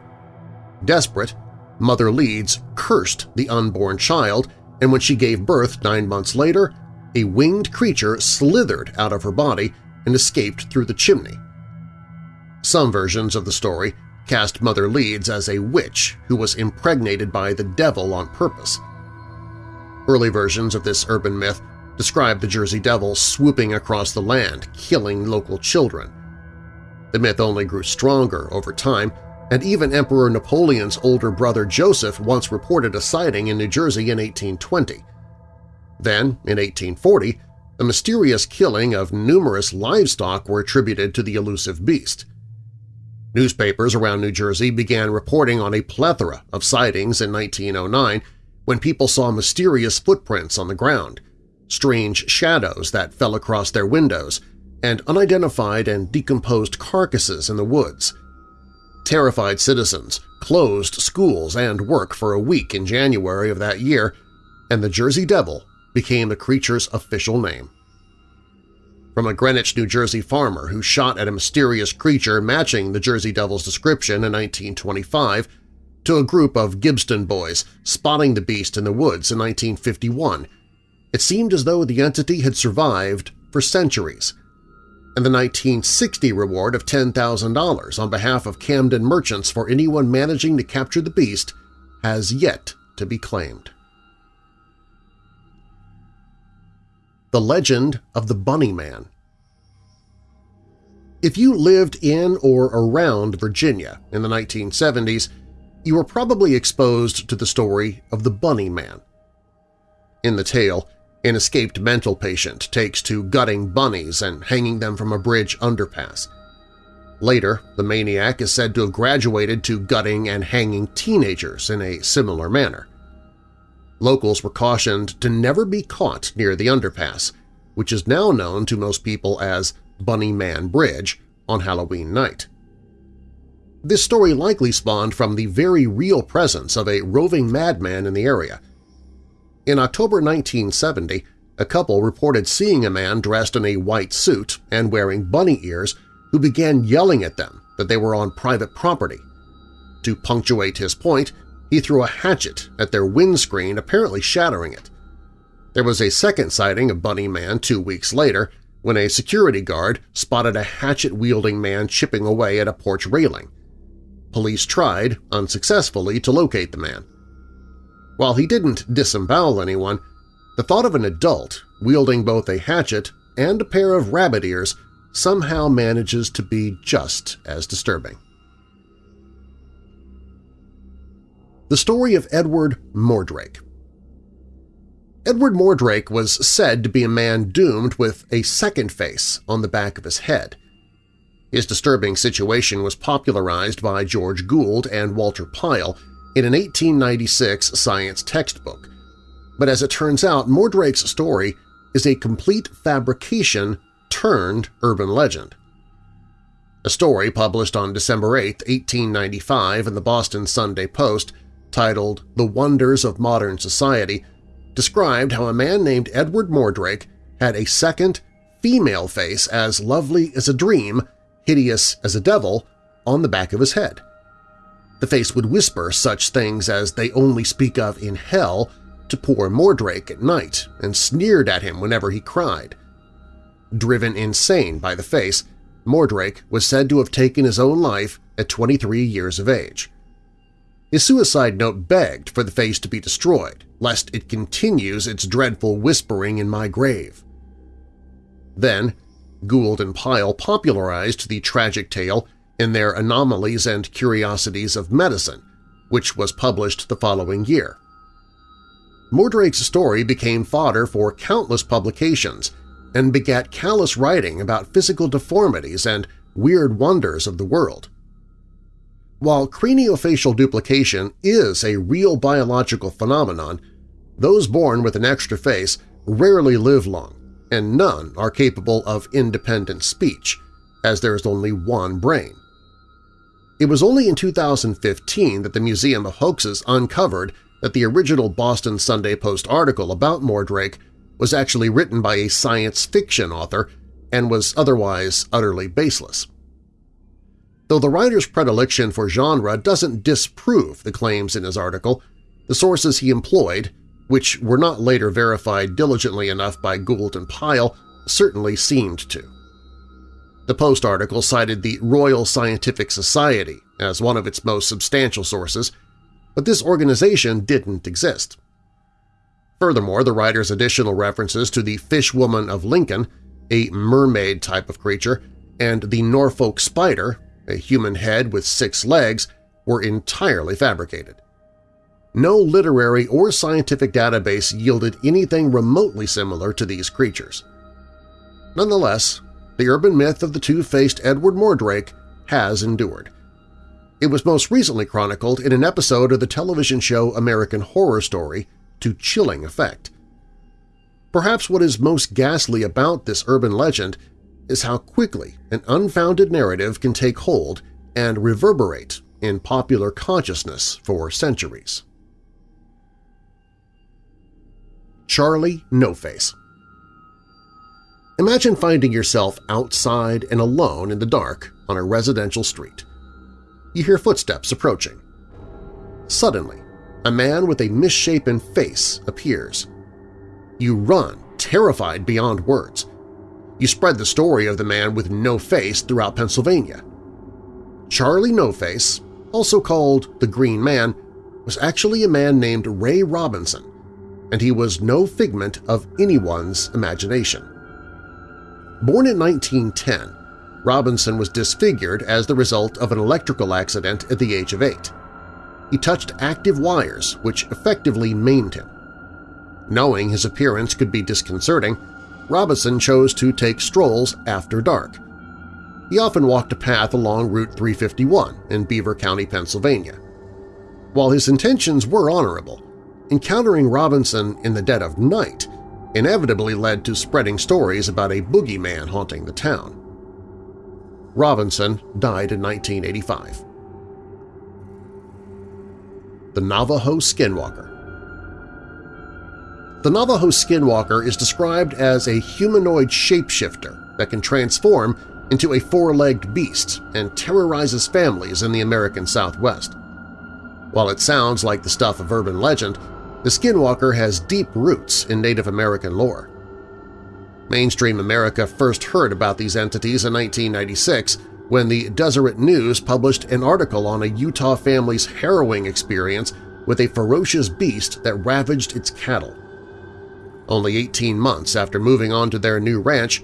Desperate, Mother Leeds cursed the unborn child, and when she gave birth nine months later, a winged creature slithered out of her body and escaped through the chimney. Some versions of the story cast Mother Leeds as a witch who was impregnated by the devil on purpose. Early versions of this urban myth describe the Jersey Devil swooping across the land, killing local children. The myth only grew stronger over time and even Emperor Napoleon's older brother Joseph once reported a sighting in New Jersey in 1820. Then, in 1840, a mysterious killing of numerous livestock were attributed to the elusive beast. Newspapers around New Jersey began reporting on a plethora of sightings in 1909 when people saw mysterious footprints on the ground, strange shadows that fell across their windows, and unidentified and decomposed carcasses in the woods – Terrified citizens closed schools and work for a week in January of that year, and the Jersey Devil became the creature's official name. From a Greenwich, New Jersey farmer who shot at a mysterious creature matching the Jersey Devil's description in 1925 to a group of Gibbstown boys spotting the beast in the woods in 1951, it seemed as though the entity had survived for centuries – and the 1960 reward of $10,000 on behalf of Camden merchants for anyone managing to capture the beast has yet to be claimed. The Legend of the Bunny Man If you lived in or around Virginia in the 1970s, you were probably exposed to the story of the Bunny Man. In the tale, an escaped mental patient takes to gutting bunnies and hanging them from a bridge underpass. Later, the maniac is said to have graduated to gutting and hanging teenagers in a similar manner. Locals were cautioned to never be caught near the underpass, which is now known to most people as Bunny Man Bridge, on Halloween night. This story likely spawned from the very real presence of a roving madman in the area. In October 1970, a couple reported seeing a man dressed in a white suit and wearing bunny ears who began yelling at them that they were on private property. To punctuate his point, he threw a hatchet at their windscreen, apparently shattering it. There was a second sighting of Bunny Man two weeks later when a security guard spotted a hatchet-wielding man chipping away at a porch railing. Police tried, unsuccessfully, to locate the man. While he didn't disembowel anyone, the thought of an adult wielding both a hatchet and a pair of rabbit ears somehow manages to be just as disturbing. The story of Edward Mordrake Edward Mordrake was said to be a man doomed with a second face on the back of his head. His disturbing situation was popularized by George Gould and Walter Pyle in an 1896 science textbook, but as it turns out, Mordrake's story is a complete fabrication turned urban legend. A story published on December 8, 1895 in the Boston Sunday Post titled The Wonders of Modern Society described how a man named Edward Mordrake had a second, female face as lovely as a dream, hideous as a devil, on the back of his head. The face would whisper such things as they only speak of in hell to poor Mordrake at night and sneered at him whenever he cried. Driven insane by the face, Mordrake was said to have taken his own life at 23 years of age. His suicide note begged for the face to be destroyed, lest it continues its dreadful whispering in my grave. Then, Gould and Pyle popularized the tragic tale in their Anomalies and Curiosities of Medicine, which was published the following year. Mordrake's story became fodder for countless publications and begat callous writing about physical deformities and weird wonders of the world. While craniofacial duplication is a real biological phenomenon, those born with an extra face rarely live long, and none are capable of independent speech, as there is only one brain. It was only in 2015 that the Museum of Hoaxes uncovered that the original Boston Sunday Post article about Mordrake was actually written by a science fiction author and was otherwise utterly baseless. Though the writer's predilection for genre doesn't disprove the claims in his article, the sources he employed, which were not later verified diligently enough by Gould and Pyle, certainly seemed to. The Post article cited the Royal Scientific Society as one of its most substantial sources, but this organization didn't exist. Furthermore, the writer's additional references to the Fishwoman of Lincoln, a mermaid type of creature, and the Norfolk Spider, a human head with six legs, were entirely fabricated. No literary or scientific database yielded anything remotely similar to these creatures. Nonetheless, the urban myth of the two-faced Edward Mordrake has endured. It was most recently chronicled in an episode of the television show American Horror Story to chilling effect. Perhaps what is most ghastly about this urban legend is how quickly an unfounded narrative can take hold and reverberate in popular consciousness for centuries. Charlie No Face Imagine finding yourself outside and alone in the dark on a residential street. You hear footsteps approaching. Suddenly, a man with a misshapen face appears. You run, terrified beyond words. You spread the story of the man with no face throughout Pennsylvania. Charlie No Face, also called the Green Man, was actually a man named Ray Robinson, and he was no figment of anyone's imagination. Born in 1910, Robinson was disfigured as the result of an electrical accident at the age of eight. He touched active wires, which effectively maimed him. Knowing his appearance could be disconcerting, Robinson chose to take strolls after dark. He often walked a path along Route 351 in Beaver County, Pennsylvania. While his intentions were honorable, encountering Robinson in the dead of night inevitably led to spreading stories about a boogeyman haunting the town. Robinson died in 1985. The Navajo Skinwalker The Navajo Skinwalker is described as a humanoid shapeshifter that can transform into a four-legged beast and terrorizes families in the American Southwest. While it sounds like the stuff of urban legend, the Skinwalker has deep roots in Native American lore. Mainstream America first heard about these entities in 1996 when the Deseret News published an article on a Utah family's harrowing experience with a ferocious beast that ravaged its cattle. Only 18 months after moving on to their new ranch,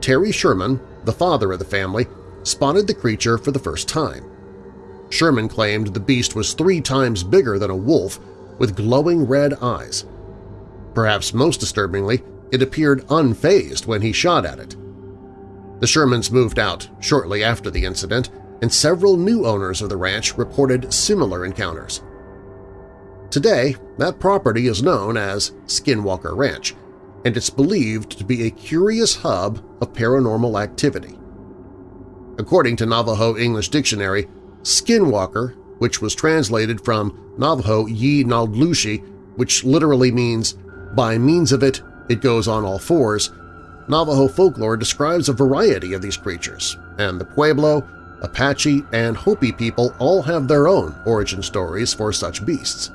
Terry Sherman, the father of the family, spotted the creature for the first time. Sherman claimed the beast was three times bigger than a wolf with glowing red eyes. Perhaps most disturbingly, it appeared unfazed when he shot at it. The Shermans moved out shortly after the incident, and several new owners of the ranch reported similar encounters. Today, that property is known as Skinwalker Ranch, and it's believed to be a curious hub of paranormal activity. According to Navajo English Dictionary, Skinwalker, which was translated from Navajo Yi Naldlushi, which literally means by means of it, it goes on all fours, Navajo folklore describes a variety of these creatures, and the Pueblo, Apache, and Hopi people all have their own origin stories for such beasts.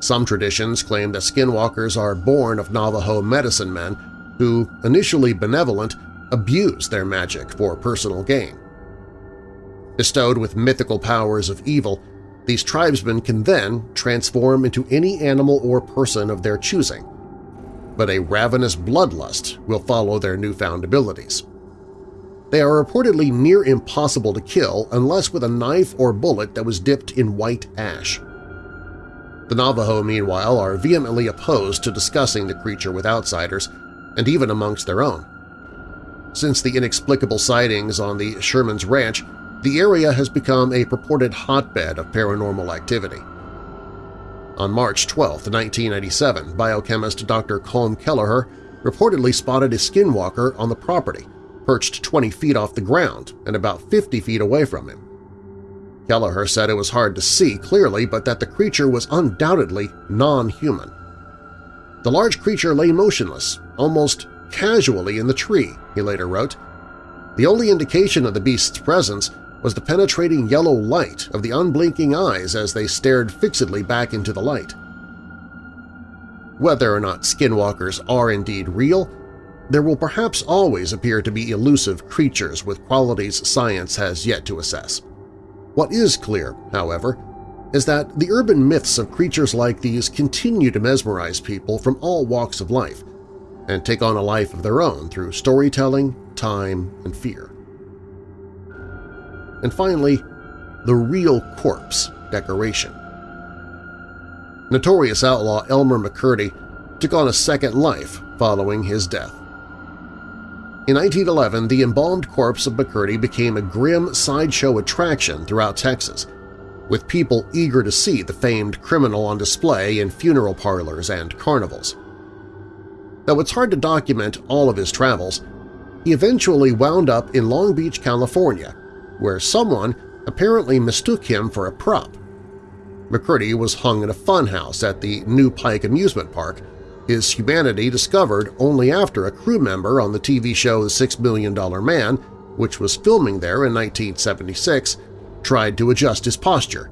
Some traditions claim that skinwalkers are born of Navajo medicine men who, initially benevolent, abuse their magic for personal gain. Bestowed with mythical powers of evil, these tribesmen can then transform into any animal or person of their choosing, but a ravenous bloodlust will follow their newfound abilities. They are reportedly near impossible to kill unless with a knife or bullet that was dipped in white ash. The Navajo, meanwhile, are vehemently opposed to discussing the creature with outsiders, and even amongst their own. Since the inexplicable sightings on the Sherman's Ranch, the area has become a purported hotbed of paranormal activity. On March 12, 1997, biochemist Dr. Colm Kelleher reportedly spotted a skinwalker on the property, perched 20 feet off the ground and about 50 feet away from him. Kelleher said it was hard to see clearly but that the creature was undoubtedly non-human. The large creature lay motionless, almost casually in the tree, he later wrote. The only indication of the beast's presence was the penetrating yellow light of the unblinking eyes as they stared fixedly back into the light. Whether or not skinwalkers are indeed real, there will perhaps always appear to be elusive creatures with qualities science has yet to assess. What is clear, however, is that the urban myths of creatures like these continue to mesmerize people from all walks of life and take on a life of their own through storytelling, time, and fear. And finally, the real corpse decoration. Notorious outlaw Elmer McCurdy took on a second life following his death. In 1911, the embalmed corpse of McCurdy became a grim sideshow attraction throughout Texas, with people eager to see the famed criminal on display in funeral parlors and carnivals. Though it's hard to document all of his travels, he eventually wound up in Long Beach, California, where someone apparently mistook him for a prop. McCurdy was hung in a funhouse at the Nu-Pike Amusement Park, his humanity discovered only after a crew member on the TV show The Six Million Dollar Man, which was filming there in 1976, tried to adjust his posture,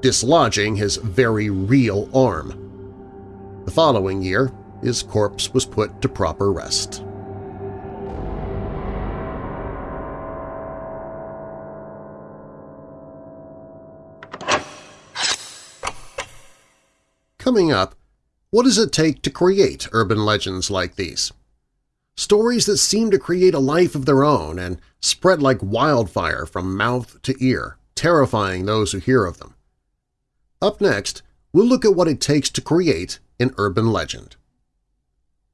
dislodging his very real arm. The following year, his corpse was put to proper rest. Coming up, what does it take to create urban legends like these? Stories that seem to create a life of their own and spread like wildfire from mouth to ear, terrifying those who hear of them. Up next, we'll look at what it takes to create an urban legend.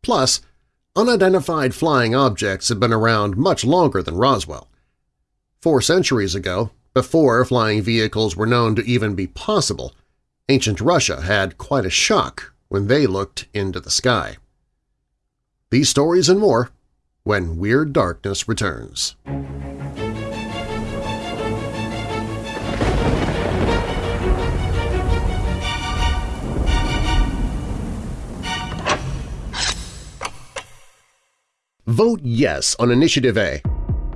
Plus, unidentified flying objects have been around much longer than Roswell. Four centuries ago, before flying vehicles were known to even be possible, Ancient Russia had quite a shock when they looked into the sky. These stories and more when Weird Darkness returns. Vote yes on Initiative A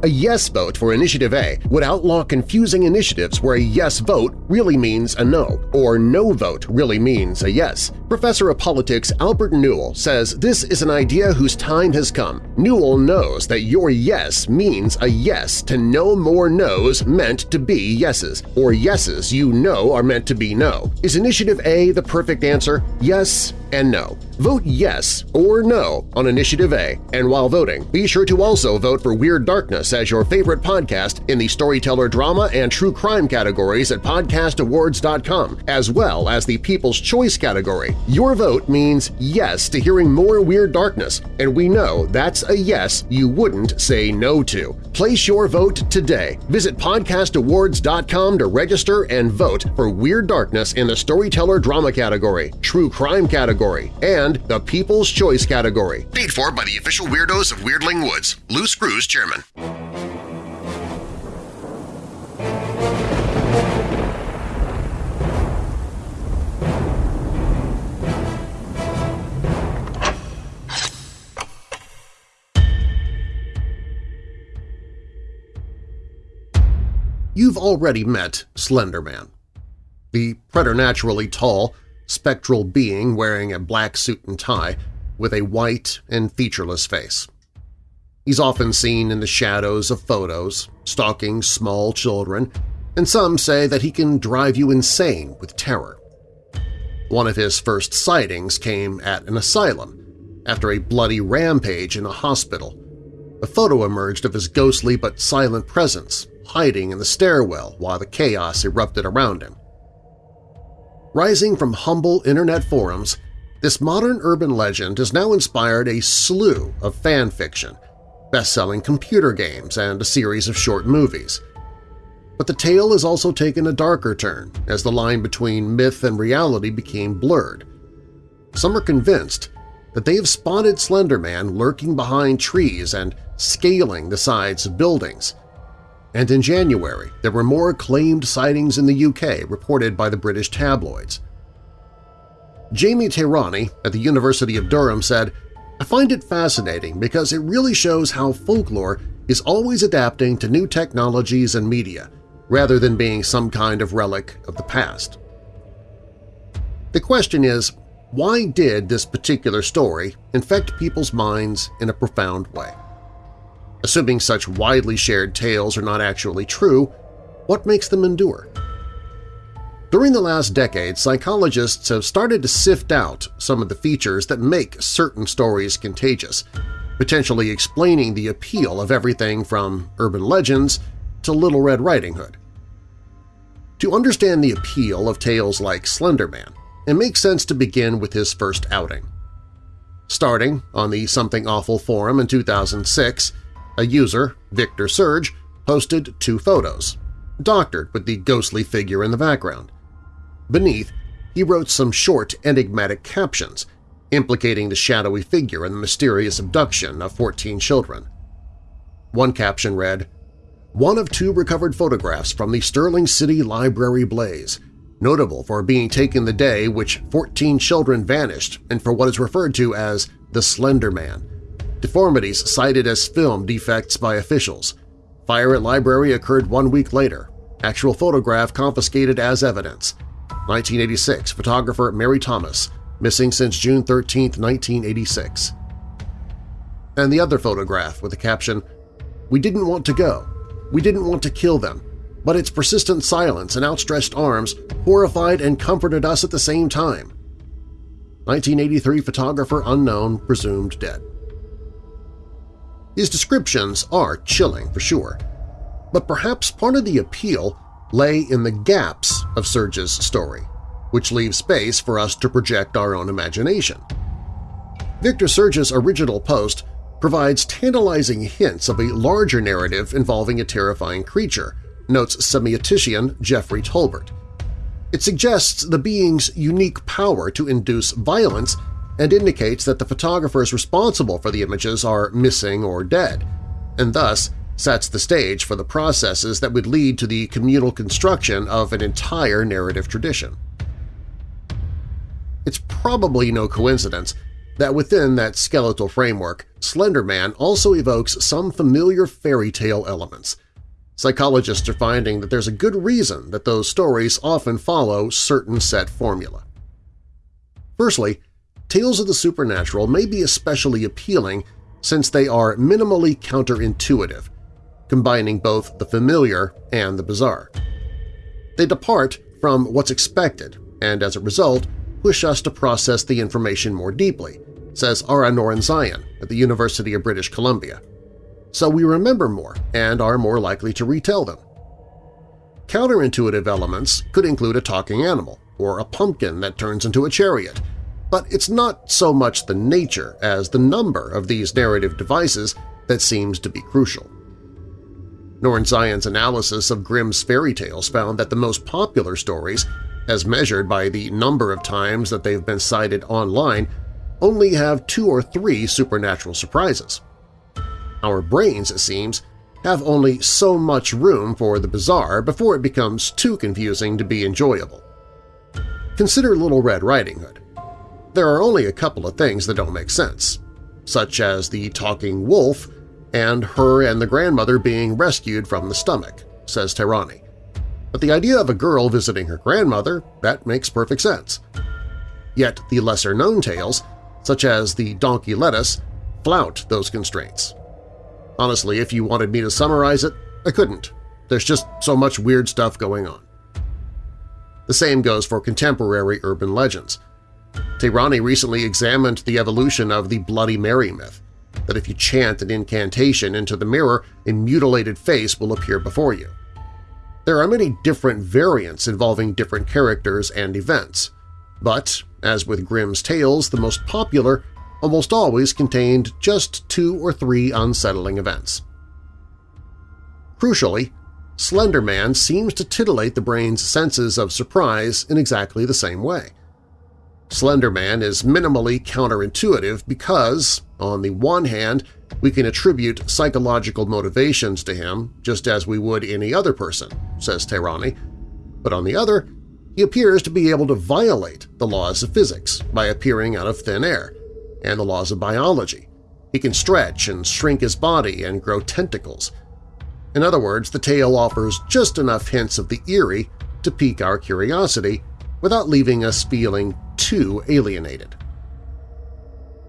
a yes vote for Initiative A would outlaw confusing initiatives where a yes vote really means a no, or no vote really means a yes. Professor of Politics Albert Newell says this is an idea whose time has come. Newell knows that your yes means a yes to no more no's meant to be yeses, or yeses you know are meant to be no. Is Initiative A the perfect answer? Yes and no. Vote yes or no on Initiative A, and while voting, be sure to also vote for Weird Darkness as your favorite podcast in the storyteller drama and true crime categories at podcastawards.com, as well as the People's Choice category. Your vote means yes to hearing more Weird Darkness, and we know that's a yes you wouldn't say no to. Place your vote today. Visit podcastawards.com to register and vote for Weird Darkness in the storyteller drama category, true crime category, and the People's Choice category. Paid for by the official weirdos of Weirdling Woods, Lou Screws Chairman. You've already met Slenderman. The preternaturally tall, spectral being wearing a black suit and tie with a white and featureless face. He's often seen in the shadows of photos, stalking small children, and some say that he can drive you insane with terror. One of his first sightings came at an asylum after a bloody rampage in a hospital. A photo emerged of his ghostly but silent presence hiding in the stairwell while the chaos erupted around him. Rising from humble internet forums, this modern urban legend has now inspired a slew of fan fiction, best-selling computer games, and a series of short movies. But the tale has also taken a darker turn as the line between myth and reality became blurred. Some are convinced that they have spotted Slender Man lurking behind trees and scaling the sides of buildings, and in January there were more claimed sightings in the UK reported by the British tabloids. Jamie Tehrani at the University of Durham said, I find it fascinating because it really shows how folklore is always adapting to new technologies and media, rather than being some kind of relic of the past. The question is, why did this particular story infect people's minds in a profound way? Assuming such widely shared tales are not actually true, what makes them endure? During the last decade, psychologists have started to sift out some of the features that make certain stories contagious, potentially explaining the appeal of everything from urban legends to Little Red Riding Hood. To understand the appeal of tales like Slender Man, it makes sense to begin with his first outing. Starting on the Something Awful forum in 2006, a user, Victor Surge, posted two photos, doctored with the ghostly figure in the background. Beneath, he wrote some short, enigmatic captions implicating the shadowy figure in the mysterious abduction of 14 children. One caption read, One of two recovered photographs from the Stirling City Library blaze, notable for being taken the day which 14 children vanished and for what is referred to as the Slender Man, Deformities cited as film defects by officials. Fire at library occurred one week later. Actual photograph confiscated as evidence. 1986, photographer Mary Thomas, missing since June 13, 1986. And the other photograph with the caption, We didn't want to go. We didn't want to kill them, but its persistent silence and outstretched arms horrified and comforted us at the same time. 1983 photographer unknown, presumed dead. His descriptions are chilling for sure, but perhaps part of the appeal lay in the gaps of Surge's story, which leaves space for us to project our own imagination. Victor Surge's original post provides tantalizing hints of a larger narrative involving a terrifying creature, notes semiotician Jeffrey Tolbert. It suggests the being's unique power to induce violence and indicates that the photographers responsible for the images are missing or dead, and thus sets the stage for the processes that would lead to the communal construction of an entire narrative tradition. It's probably no coincidence that within that skeletal framework, Slender Man also evokes some familiar fairy tale elements. Psychologists are finding that there's a good reason that those stories often follow certain set formula. Firstly, tales of the supernatural may be especially appealing since they are minimally counterintuitive, combining both the familiar and the bizarre. They depart from what's expected and, as a result, push us to process the information more deeply, says Ara Norenzayan at the University of British Columbia. So we remember more and are more likely to retell them. Counterintuitive elements could include a talking animal or a pumpkin that turns into a chariot, but it's not so much the nature as the number of these narrative devices that seems to be crucial. Norenzayan's analysis of Grimm's fairy tales found that the most popular stories as measured by the number of times that they've been cited online, only have two or three supernatural surprises. Our brains, it seems, have only so much room for the bizarre before it becomes too confusing to be enjoyable. Consider Little Red Riding Hood. There are only a couple of things that don't make sense, such as the talking wolf and her and the grandmother being rescued from the stomach, says Tehrani. But the idea of a girl visiting her grandmother, that makes perfect sense. Yet the lesser-known tales, such as the donkey lettuce, flout those constraints. Honestly, if you wanted me to summarize it, I couldn't. There's just so much weird stuff going on. The same goes for contemporary urban legends. Tehrani recently examined the evolution of the Bloody Mary myth, that if you chant an incantation into the mirror, a mutilated face will appear before you. There are many different variants involving different characters and events, but, as with Grimm's tales, the most popular almost always contained just two or three unsettling events. Crucially, Slender Man seems to titillate the brain's senses of surprise in exactly the same way. Slender Man is minimally counterintuitive because, on the one hand, we can attribute psychological motivations to him just as we would any other person, says Tehrani, but on the other, he appears to be able to violate the laws of physics by appearing out of thin air, and the laws of biology. He can stretch and shrink his body and grow tentacles. In other words, the tale offers just enough hints of the eerie to pique our curiosity without leaving us feeling too alienated.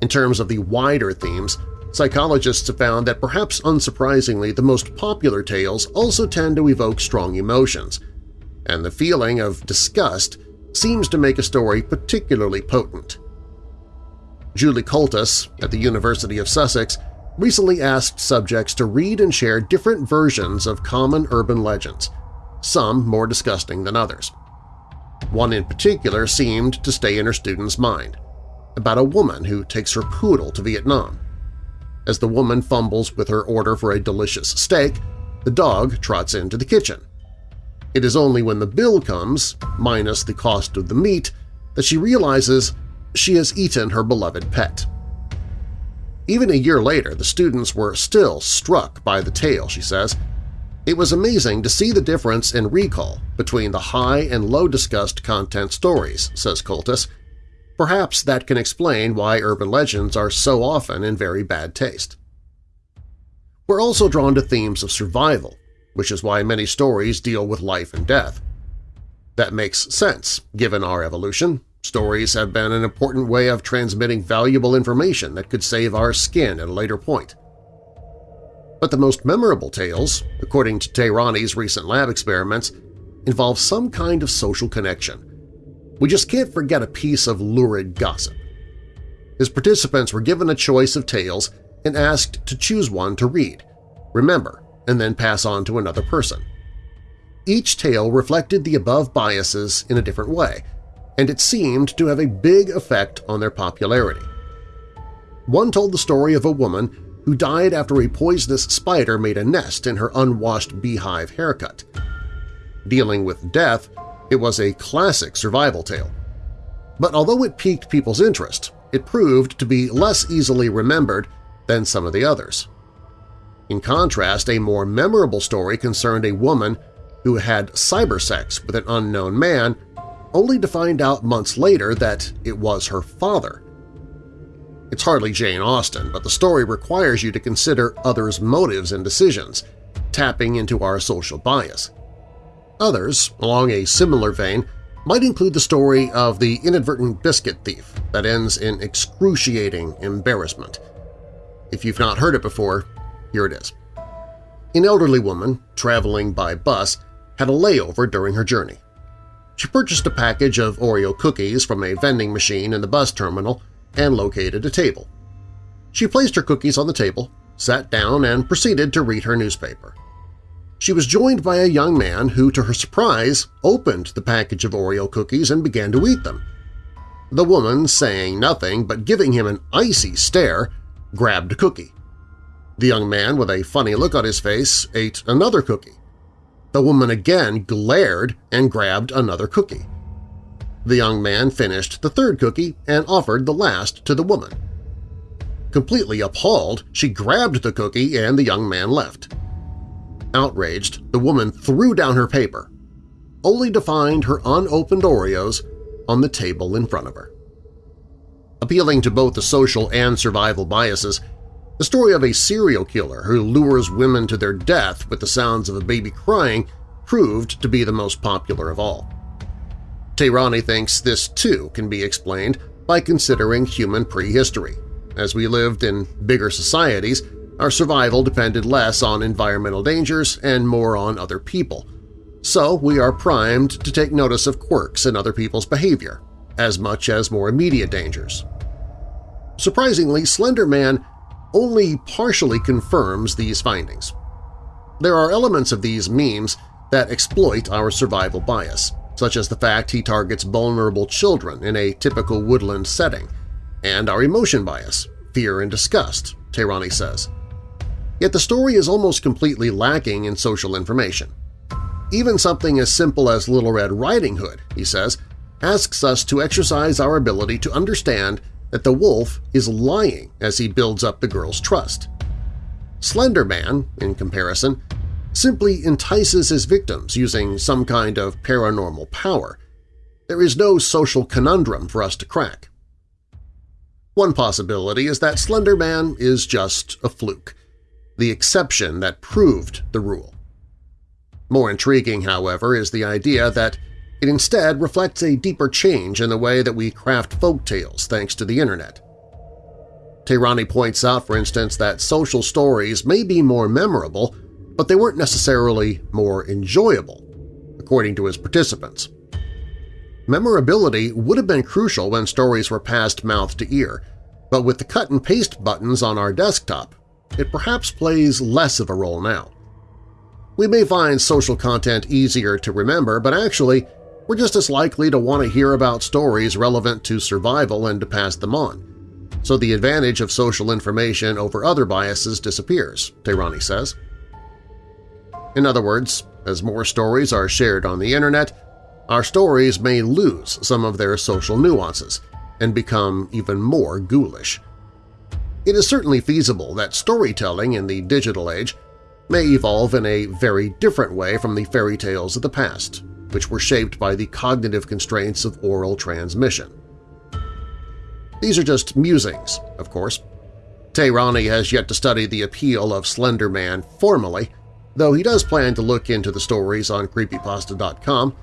In terms of the wider themes, Psychologists have found that perhaps unsurprisingly the most popular tales also tend to evoke strong emotions, and the feeling of disgust seems to make a story particularly potent. Julie Coultas at the University of Sussex recently asked subjects to read and share different versions of common urban legends, some more disgusting than others. One in particular seemed to stay in her student's mind, about a woman who takes her poodle to Vietnam. As the woman fumbles with her order for a delicious steak, the dog trots into the kitchen. It is only when the bill comes, minus the cost of the meat, that she realizes she has eaten her beloved pet. Even a year later, the students were still struck by the tale, she says. It was amazing to see the difference in recall between the high and low discussed content stories, says Coultas, Perhaps that can explain why urban legends are so often in very bad taste. We're also drawn to themes of survival, which is why many stories deal with life and death. That makes sense, given our evolution. Stories have been an important way of transmitting valuable information that could save our skin at a later point. But the most memorable tales, according to Tehrani's recent lab experiments, involve some kind of social connection, we just can't forget a piece of lurid gossip. His participants were given a choice of tales and asked to choose one to read, remember, and then pass on to another person. Each tale reflected the above biases in a different way, and it seemed to have a big effect on their popularity. One told the story of a woman who died after a poisonous spider made a nest in her unwashed beehive haircut. Dealing with death It was a classic survival tale. But although it piqued people's interest, it proved to be less easily remembered than some of the others. In contrast, a more memorable story concerned a woman who had cybersex with an unknown man, only to find out months later that it was her father. It's hardly Jane Austen, but the story requires you to consider others' motives and decisions, tapping into our social bias. Others, along a similar vein, might include the story of the inadvertent biscuit thief that ends in excruciating embarrassment. If you've not heard it before, here it is. An elderly woman, traveling by bus, had a layover during her journey. She purchased a package of Oreo cookies from a vending machine in the bus terminal and located a table. She placed her cookies on the table, sat down, and proceeded to read her newspaper. She was joined by a young man who, to her surprise, opened the package of Oreo cookies and began to eat them. The woman, saying nothing but giving him an icy stare, grabbed a cookie. The young man, with a funny look on his face, ate another cookie. The woman again glared and grabbed another cookie. The young man finished the third cookie and offered the last to the woman. Completely appalled, she grabbed the cookie and the young man left. Outraged, the woman threw down her paper, only to find her unopened Oreos on the table in front of her. Appealing to both the social and survival biases, the story of a serial killer who lures women to their death with the sounds of a baby crying proved to be the most popular of all. Tehrani thinks this too can be explained by considering human prehistory. As we lived in bigger societies, our survival depended less on environmental dangers and more on other people, so we are primed to take notice of quirks in other people's behavior, as much as more immediate dangers. Surprisingly, Slender Man only partially confirms these findings. There are elements of these memes that exploit our survival bias, such as the fact he targets vulnerable children in a typical woodland setting, and our emotion bias, fear and disgust, Tehrani says. Yet the story is almost completely lacking in social information. Even something as simple as Little Red Riding Hood, he says, asks us to exercise our ability to understand that the wolf is lying as he builds up the girl's trust. Slender Man, in comparison, simply entices his victims using some kind of paranormal power. There is no social conundrum for us to crack. One possibility is that Slender Man is just a fluke, the exception that proved the rule. More intriguing, however, is the idea that it instead reflects a deeper change in the way that we craft folk tales thanks to the Internet. Tehrani points out, for instance, that social stories may be more memorable, but they weren't necessarily more enjoyable, according to his participants. Memorability would have been crucial when stories were passed mouth to ear, but with the cut-and-paste buttons on our desktop, it perhaps plays less of a role now. We may find social content easier to remember, but actually we're just as likely to want to hear about stories relevant to survival and to pass them on. So the advantage of social information over other biases disappears, Tehrani says. In other words, as more stories are shared on the Internet, our stories may lose some of their social nuances and become even more ghoulish. It is certainly feasible that storytelling in the digital age may evolve in a very different way from the fairy tales of the past, which were shaped by the cognitive constraints of oral transmission. These are just musings, of course. Tehrani has yet to study the appeal of Slender Man formally, though he does plan to look into the stories on Creepypasta.com,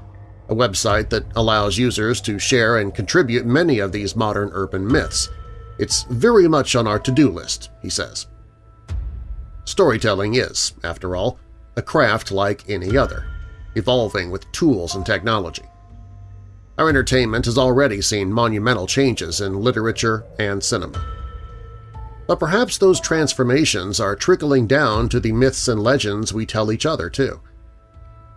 a website that allows users to share and contribute many of these modern urban myths – it's very much on our to-do list, he says. Storytelling is, after all, a craft like any other, evolving with tools and technology. Our entertainment has already seen monumental changes in literature and cinema. But perhaps those transformations are trickling down to the myths and legends we tell each other, too.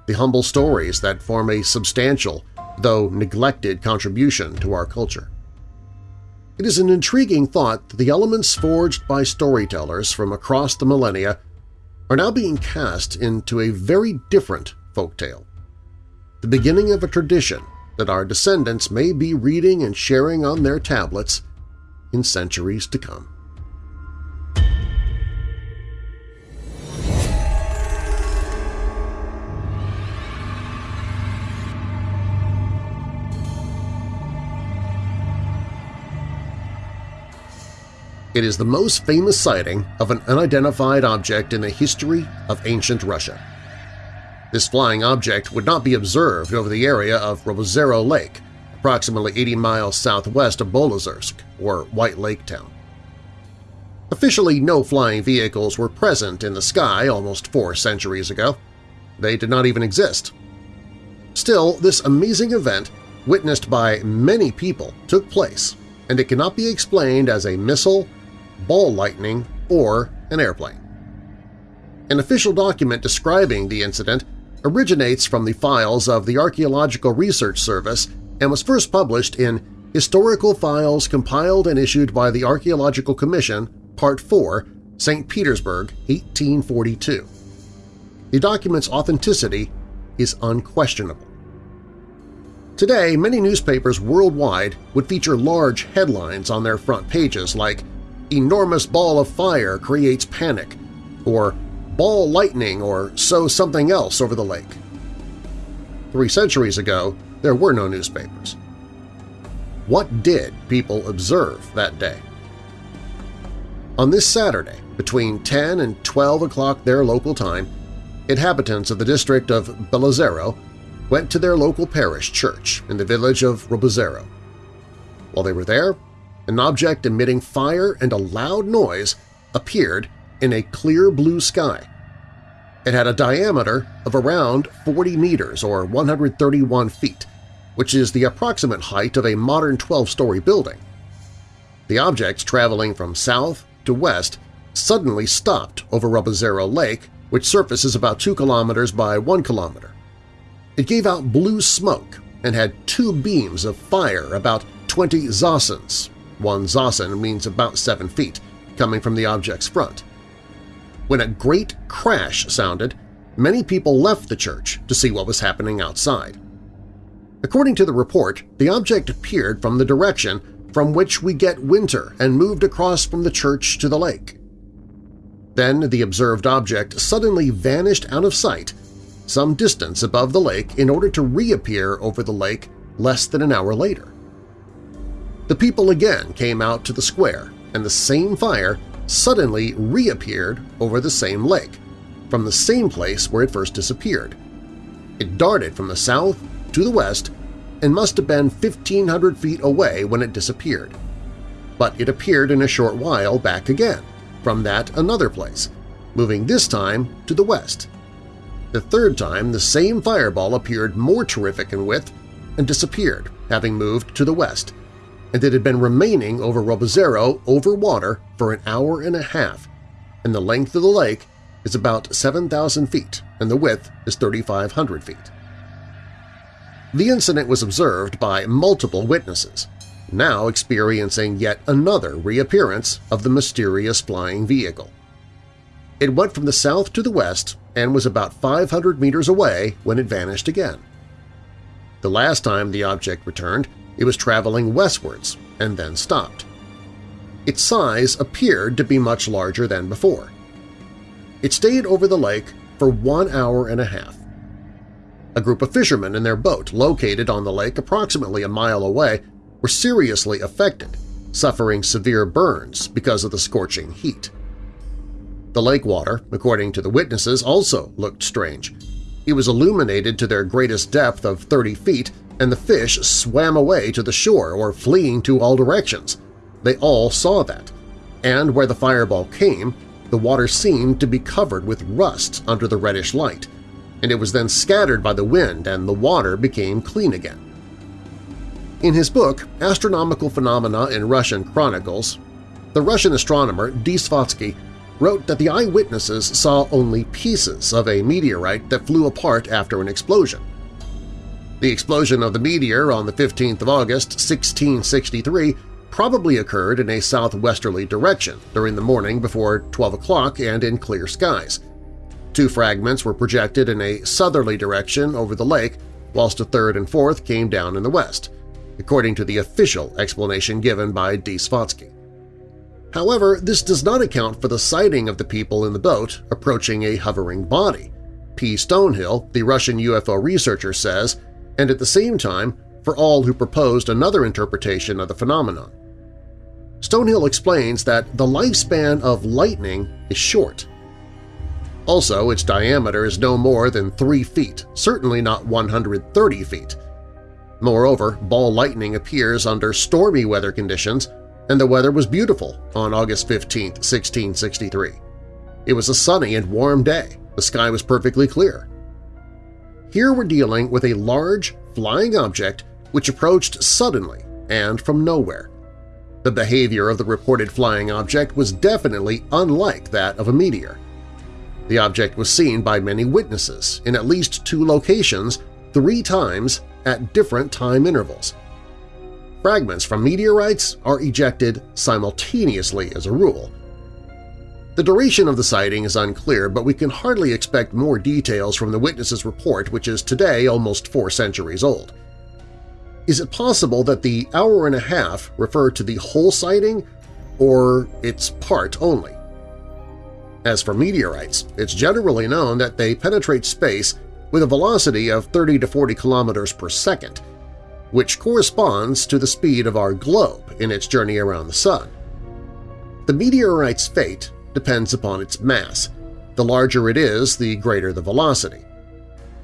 The humble stories that form a substantial, though neglected contribution to our culture. It is an intriguing thought that the elements forged by storytellers from across the millennia are now being cast into a very different folktale. the beginning of a tradition that our descendants may be reading and sharing on their tablets in centuries to come. It is the most famous sighting of an unidentified object in the history of ancient Russia. This flying object would not be observed over the area of Robozero Lake, approximately 80 miles southwest of Belozersk, or White Lake Town. Officially, no flying vehicles were present in the sky almost four centuries ago. They did not even exist. Still, this amazing event, witnessed by many people, took place, and it cannot be explained as a missile ball lightning, or an airplane. An official document describing the incident originates from the files of the Archaeological Research Service and was first published in Historical Files compiled and issued by the Archaeological Commission, Part 4, St. Petersburg, 1842. The document's authenticity is unquestionable. Today, many newspapers worldwide would feature large headlines on their front pages like enormous ball of fire creates panic, or ball lightning or so something else over the lake. Three centuries ago, there were no newspapers. What did people observe that day? On this Saturday, between 10 and 12 o'clock their local time, inhabitants of the district of Belozero went to their local parish church in the village of Robozero. While they were there, an object emitting fire and a loud noise appeared in a clear blue sky. It had a diameter of around 40 meters or 131 feet, which is the approximate height of a modern 12-story building. The objects traveling from south to west suddenly stopped over Robozero Lake, which surfaces about 2 kilometers by 1 kilometer. It gave out blue smoke and had two beams of fire about 20 zosins, one zosin means about 7 feet, coming from the object's front. When a great crash sounded, many people left the church to see what was happening outside. According to the report, the object appeared from the direction from which we get winter and moved across from the church to the lake. Then the observed object suddenly vanished out of sight some distance above the lake in order to reappear over the lake less than an hour later. The people again came out to the square, and the same fire suddenly reappeared over the same lake, from the same place where it first disappeared. It darted from the south to the west and must have been 1,500 feet away when it disappeared. But it appeared in a short while back again, from that another place, moving this time to the west. The third time the same fireball appeared more terrific in width and disappeared, having moved to the west, and it had been remaining over Robozero over water for an hour and a half, and the length of the lake is about 7,000 feet and the width is 3,500 feet. The incident was observed by multiple witnesses, now experiencing yet another reappearance of the mysterious flying vehicle. It went from the south to the west and was about 500 meters away when it vanished again. The last time the object returned, it was traveling westwards and then stopped. Its size appeared to be much larger than before. It stayed over the lake for one hour and a half. A group of fishermen in their boat located on the lake approximately a mile away were seriously affected, suffering severe burns because of the scorching heat. The lake water, according to the witnesses, also looked strange. It was illuminated to their greatest depth of 30 feet and the fish swam away to the shore or fleeing to all directions. They all saw that. And where the fireball came, the water seemed to be covered with rust under the reddish light, and it was then scattered by the wind and the water became clean again. In his book Astronomical Phenomena in Russian Chronicles, the Russian astronomer D. Wrote that the eyewitnesses saw only pieces of a meteorite that flew apart after an explosion. The explosion of the meteor on the 15th of August, 1663 probably occurred in a southwesterly direction during the morning before 12 o'clock and in clear skies. Two fragments were projected in a southerly direction over the lake, whilst a third and fourth came down in the west, according to the official explanation given by D. Svyatsky. However, this does not account for the sighting of the people in the boat approaching a hovering body, P. Stonehill, the Russian UFO researcher, says, and at the same time for all who proposed another interpretation of the phenomenon. Stonehill explains that the lifespan of lightning is short. Also, its diameter is no more than 3 feet, certainly not 130 feet. Moreover, ball lightning appears under stormy weather conditions, and the weather was beautiful on August 15, 1663. It was a sunny and warm day. The sky was perfectly clear. Here we're dealing with a large, flying object which approached suddenly and from nowhere. The behavior of the reported flying object was definitely unlike that of a meteor. The object was seen by many witnesses in at least two locations three times at different time intervals. Fragments from meteorites are ejected simultaneously as a rule, the duration of the sighting is unclear, but we can hardly expect more details from the witness's report, which is today almost four centuries old. Is it possible that the hour and a half refer to the whole sighting or its part only? As for meteorites, it's generally known that they penetrate space with a velocity of 30 to 40 kilometers per second, which corresponds to the speed of our globe in its journey around the Sun. The meteorite's fate depends upon its mass. The larger it is, the greater the velocity.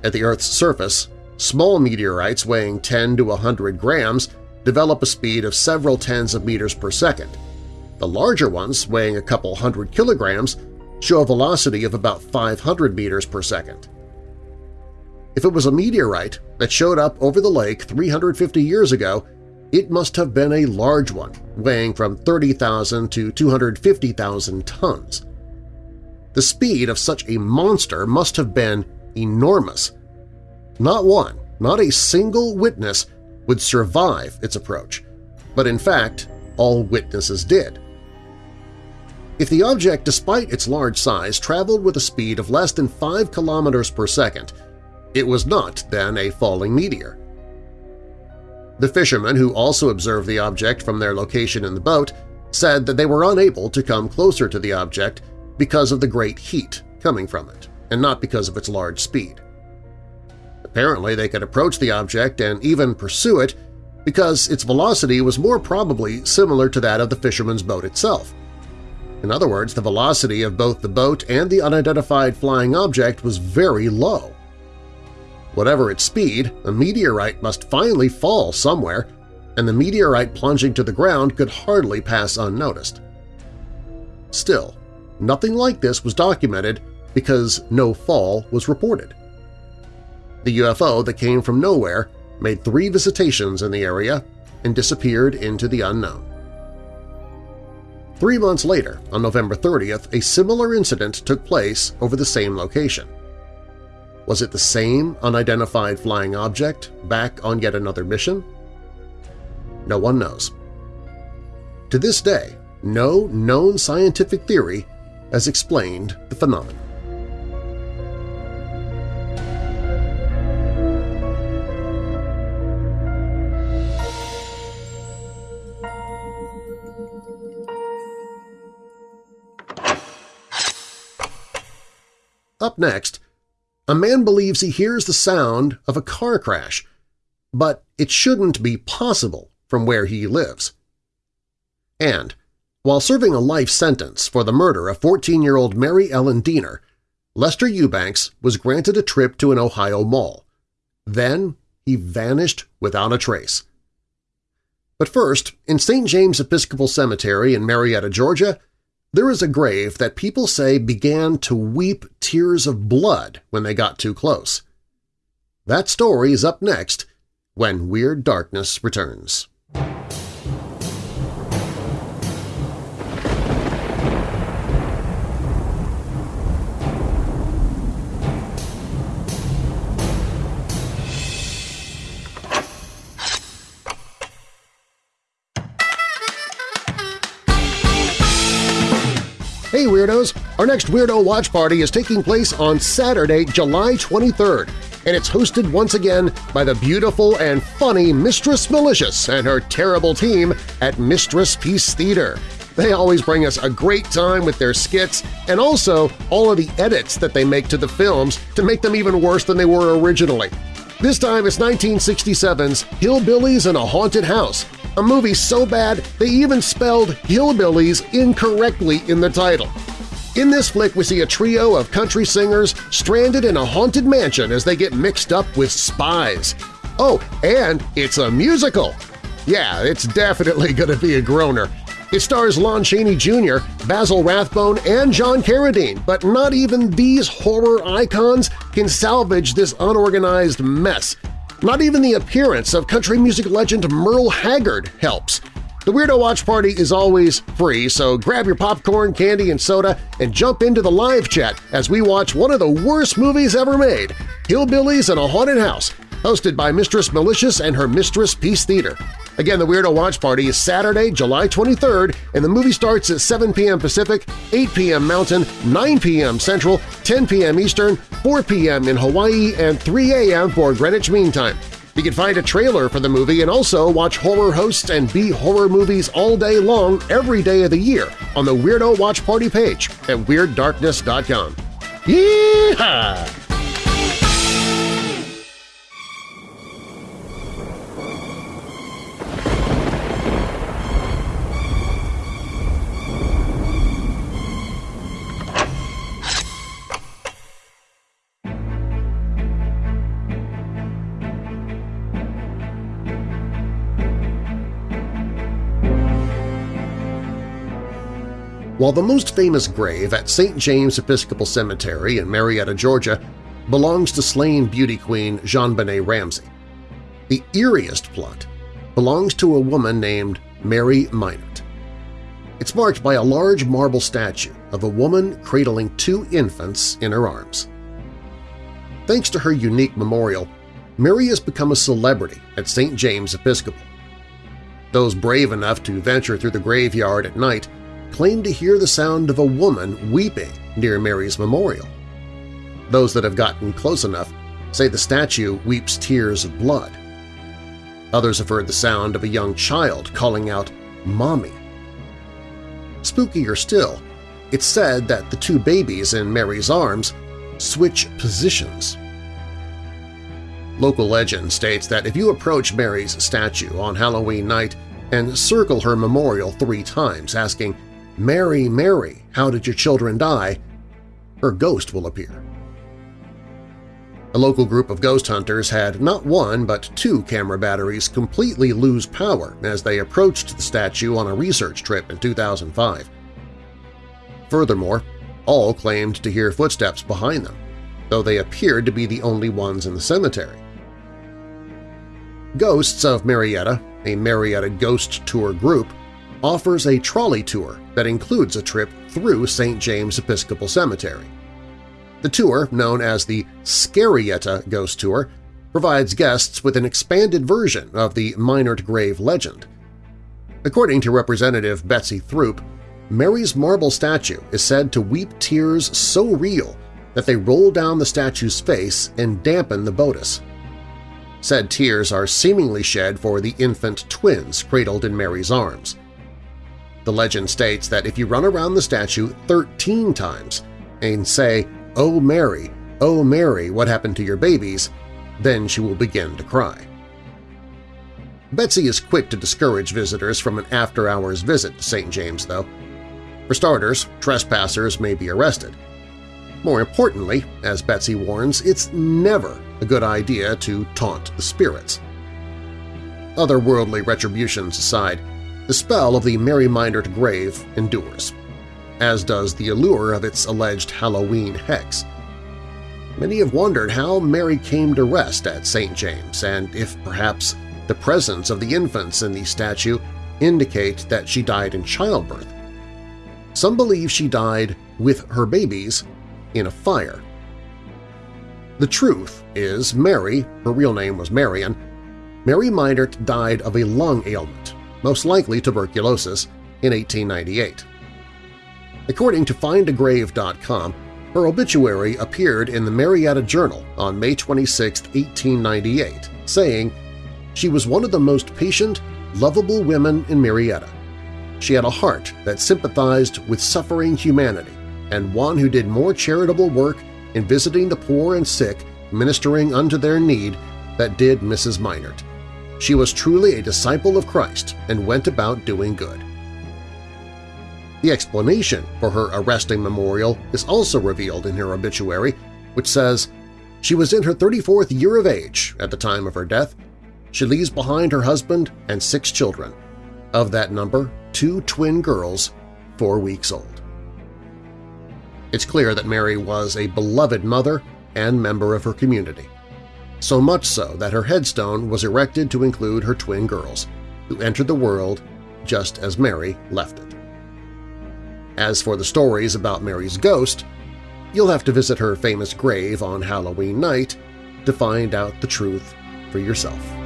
At the Earth's surface, small meteorites weighing 10 to 100 grams develop a speed of several tens of meters per second. The larger ones, weighing a couple hundred kilograms, show a velocity of about 500 meters per second. If it was a meteorite that showed up over the lake 350 years ago, it must have been a large one, weighing from 30,000 to 250,000 tons. The speed of such a monster must have been enormous. Not one, not a single witness would survive its approach, but in fact all witnesses did. If the object, despite its large size, traveled with a speed of less than 5 kilometers per second, it was not then a falling meteor. The fishermen, who also observed the object from their location in the boat, said that they were unable to come closer to the object because of the great heat coming from it, and not because of its large speed. Apparently they could approach the object and even pursue it because its velocity was more probably similar to that of the fisherman's boat itself. In other words, the velocity of both the boat and the unidentified flying object was very low. Whatever its speed, a meteorite must finally fall somewhere, and the meteorite plunging to the ground could hardly pass unnoticed. Still, nothing like this was documented because no fall was reported. The UFO that came from nowhere made three visitations in the area and disappeared into the unknown. Three months later, on November 30th, a similar incident took place over the same location. Was it the same unidentified flying object back on yet another mission? No one knows. To this day, no known scientific theory has explained the phenomenon. Up next, a man believes he hears the sound of a car crash, but it shouldn't be possible from where he lives. And, while serving a life sentence for the murder of 14-year-old Mary Ellen Deener, Lester Eubanks was granted a trip to an Ohio mall. Then he vanished without a trace. But first, in St. James Episcopal Cemetery in Marietta, Georgia, there is a grave that people say began to weep tears of blood when they got too close. That story is up next when Weird Darkness returns. Weirdos! Our next Weirdo Watch Party is taking place on Saturday, July 23rd. and it's hosted once again by the beautiful and funny Mistress Malicious and her terrible team at Mistress Peace Theater. They always bring us a great time with their skits and also all of the edits that they make to the films to make them even worse than they were originally. This time it's 1967's Hillbillies in a Haunted House, a movie so bad they even spelled hillbillies incorrectly in the title. In this flick, we see a trio of country singers stranded in a haunted mansion as they get mixed up with spies. Oh, and it's a musical! Yeah, it's definitely gonna be a groaner. It stars Lon Chaney Jr., Basil Rathbone, and John Carradine, but not even these horror icons can salvage this unorganized mess. Not even the appearance of country music legend Merle Haggard helps. The Weirdo Watch Party is always free, so grab your popcorn, candy, and soda and jump into the live chat as we watch one of the worst movies ever made, Hillbillies in a Haunted House, hosted by Mistress Malicious and her Mistress Peace Theater. Again, the Weirdo Watch Party is Saturday, July 23rd, and the movie starts at 7 p.m. Pacific, 8 p.m. Mountain, 9 p.m. Central, 10 p.m. Eastern, 4 p.m. in Hawaii, and 3 a.m. for Greenwich Mean Time. You can find a trailer for the movie and also watch horror hosts and B-horror movies all day long every day of the year on the Weirdo Watch Party page at WeirdDarkness.com. Yeehaw! While the most famous grave at St. James Episcopal Cemetery in Marietta, Georgia, belongs to slain beauty queen JonBenét Ramsey, the eeriest plot belongs to a woman named Mary Meinert. It's marked by a large marble statue of a woman cradling two infants in her arms. Thanks to her unique memorial, Mary has become a celebrity at St. James Episcopal. Those brave enough to venture through the graveyard at night claim to hear the sound of a woman weeping near Mary's memorial. Those that have gotten close enough say the statue weeps tears of blood. Others have heard the sound of a young child calling out, Mommy. Spookier still, it's said that the two babies in Mary's arms switch positions. Local legend states that if you approach Mary's statue on Halloween night and circle her memorial three times asking, Mary, Mary, how did your children die? her ghost will appear. A local group of ghost hunters had not one but two camera batteries completely lose power as they approached the statue on a research trip in 2005. Furthermore, all claimed to hear footsteps behind them, though they appeared to be the only ones in the cemetery. Ghosts of Marietta, a Marietta Ghost Tour group, offers a trolley tour that includes a trip through St. James Episcopal Cemetery. The tour, known as the Scarietta Ghost Tour, provides guests with an expanded version of the Meinert grave legend. According to Representative Betsy Throop, Mary's marble statue is said to weep tears so real that they roll down the statue's face and dampen the bodice. Said tears are seemingly shed for the infant twins cradled in Mary's arms. The legend states that if you run around the statue 13 times and say, Oh Mary, oh Mary, what happened to your babies?" then she will begin to cry. Betsy is quick to discourage visitors from an after-hours visit to St. James, though. For starters, trespassers may be arrested. More importantly, as Betsy warns, it's never a good idea to taunt the spirits. Otherworldly retributions aside, the spell of the Mary Meinert grave endures, as does the allure of its alleged Halloween hex. Many have wondered how Mary came to rest at St. James and if perhaps the presence of the infants in the statue indicate that she died in childbirth. Some believe she died with her babies in a fire. The truth is Mary, her real name was Marion, Mary Meinert died of a lung ailment most likely tuberculosis, in 1898. According to findagrave.com, Her obituary appeared in the Marietta Journal on May 26, 1898, saying, She was one of the most patient, lovable women in Marietta. She had a heart that sympathized with suffering humanity and one who did more charitable work in visiting the poor and sick, ministering unto their need, that did Mrs. Meinert. She was truly a disciple of Christ and went about doing good. The explanation for her arresting memorial is also revealed in her obituary, which says, She was in her 34th year of age at the time of her death. She leaves behind her husband and six children. Of that number, two twin girls, four weeks old. It's clear that Mary was a beloved mother and member of her community, so much so that her headstone was erected to include her twin girls, who entered the world just as Mary left it. As for the stories about Mary's ghost, you'll have to visit her famous grave on Halloween night to find out the truth for yourself.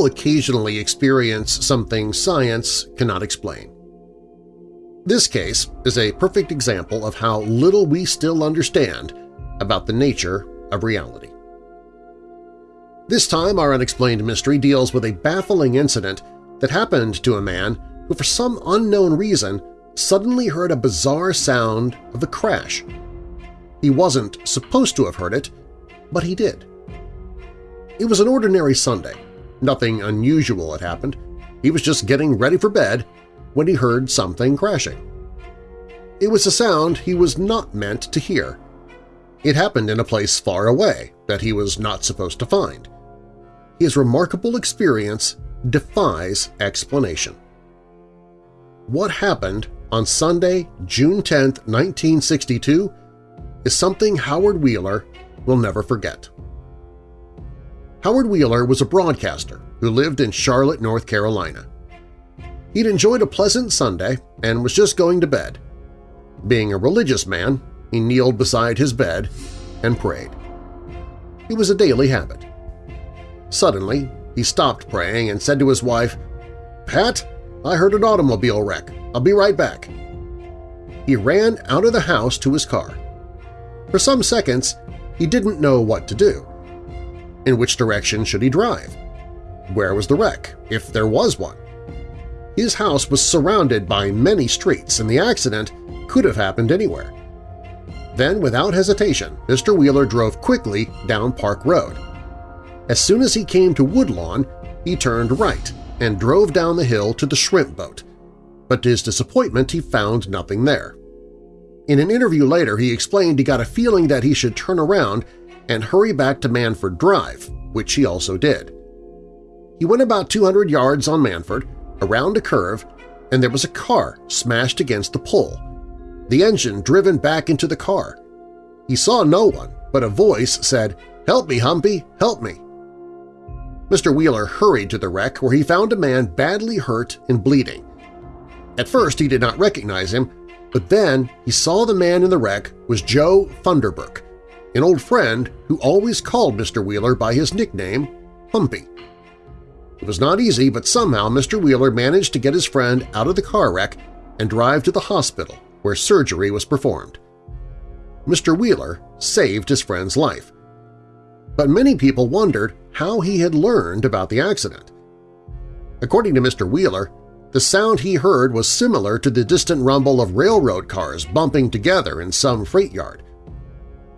People occasionally experience something science cannot explain. This case is a perfect example of how little we still understand about the nature of reality. This time our unexplained mystery deals with a baffling incident that happened to a man who for some unknown reason suddenly heard a bizarre sound of a crash. He wasn't supposed to have heard it, but he did. It was an ordinary Sunday, Nothing unusual had happened. He was just getting ready for bed when he heard something crashing. It was a sound he was not meant to hear. It happened in a place far away that he was not supposed to find. His remarkable experience defies explanation. What happened on Sunday, June 10, 1962, is something Howard Wheeler will never forget. Howard Wheeler was a broadcaster who lived in Charlotte, North Carolina. He'd enjoyed a pleasant Sunday and was just going to bed. Being a religious man, he kneeled beside his bed and prayed. It was a daily habit. Suddenly, he stopped praying and said to his wife, Pat, I heard an automobile wreck. I'll be right back. He ran out of the house to his car. For some seconds, he didn't know what to do. In which direction should he drive? Where was the wreck, if there was one? His house was surrounded by many streets, and the accident could have happened anywhere. Then, without hesitation, Mr. Wheeler drove quickly down Park Road. As soon as he came to Woodlawn, he turned right and drove down the hill to the shrimp boat, but to his disappointment he found nothing there. In an interview later, he explained he got a feeling that he should turn around and hurry back to Manford Drive, which he also did. He went about 200 yards on Manford, around a curve, and there was a car smashed against the pole, the engine driven back into the car. He saw no one, but a voice said, "'Help me, Humpy! Help me!' Mr. Wheeler hurried to the wreck where he found a man badly hurt and bleeding. At first he did not recognize him, but then he saw the man in the wreck was Joe Funderburk, an old friend who always called Mr. Wheeler by his nickname, Humpy. It was not easy, but somehow Mr. Wheeler managed to get his friend out of the car wreck and drive to the hospital where surgery was performed. Mr. Wheeler saved his friend's life. But many people wondered how he had learned about the accident. According to Mr. Wheeler, the sound he heard was similar to the distant rumble of railroad cars bumping together in some freight yard.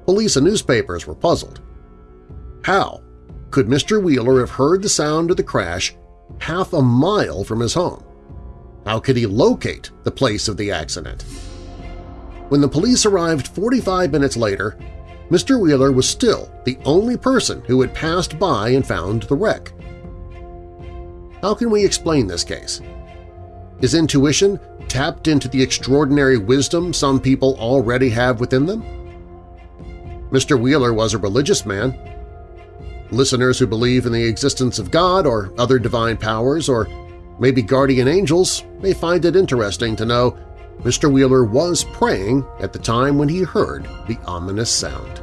Police and newspapers were puzzled. How could Mr. Wheeler have heard the sound of the crash half a mile from his home? How could he locate the place of the accident? When the police arrived 45 minutes later, Mr. Wheeler was still the only person who had passed by and found the wreck. How can we explain this case? Is intuition tapped into the extraordinary wisdom some people already have within them? Mr. Wheeler was a religious man. Listeners who believe in the existence of God or other divine powers or maybe guardian angels may find it interesting to know Mr. Wheeler was praying at the time when he heard the ominous sound.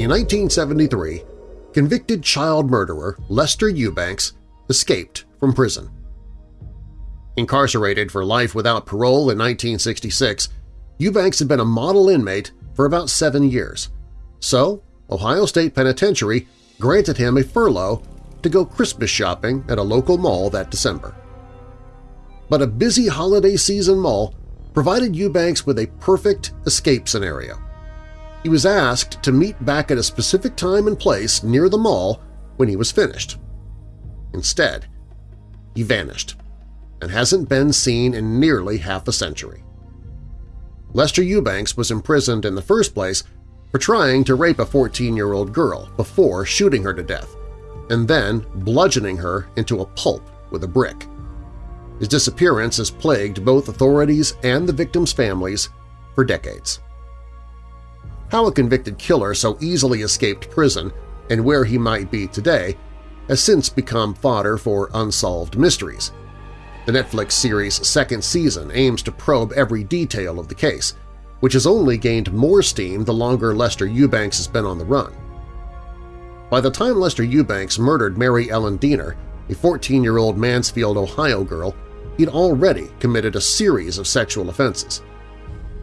In 1973, convicted child murderer Lester Eubanks escaped from prison. Incarcerated for life without parole in 1966, Eubanks had been a model inmate for about seven years. So, Ohio State Penitentiary granted him a furlough to go Christmas shopping at a local mall that December. But a busy holiday season mall provided Eubanks with a perfect escape scenario. He was asked to meet back at a specific time and place near the mall when he was finished. Instead, he vanished and hasn't been seen in nearly half a century. Lester Eubanks was imprisoned in the first place for trying to rape a 14-year-old girl before shooting her to death, and then bludgeoning her into a pulp with a brick. His disappearance has plagued both authorities and the victims' families for decades. How a convicted killer so easily escaped prison and where he might be today has since become fodder for unsolved mysteries. The Netflix series' second season aims to probe every detail of the case, which has only gained more steam the longer Lester Eubanks has been on the run. By the time Lester Eubanks murdered Mary Ellen Deener, a 14-year-old Mansfield, Ohio girl, he'd already committed a series of sexual offenses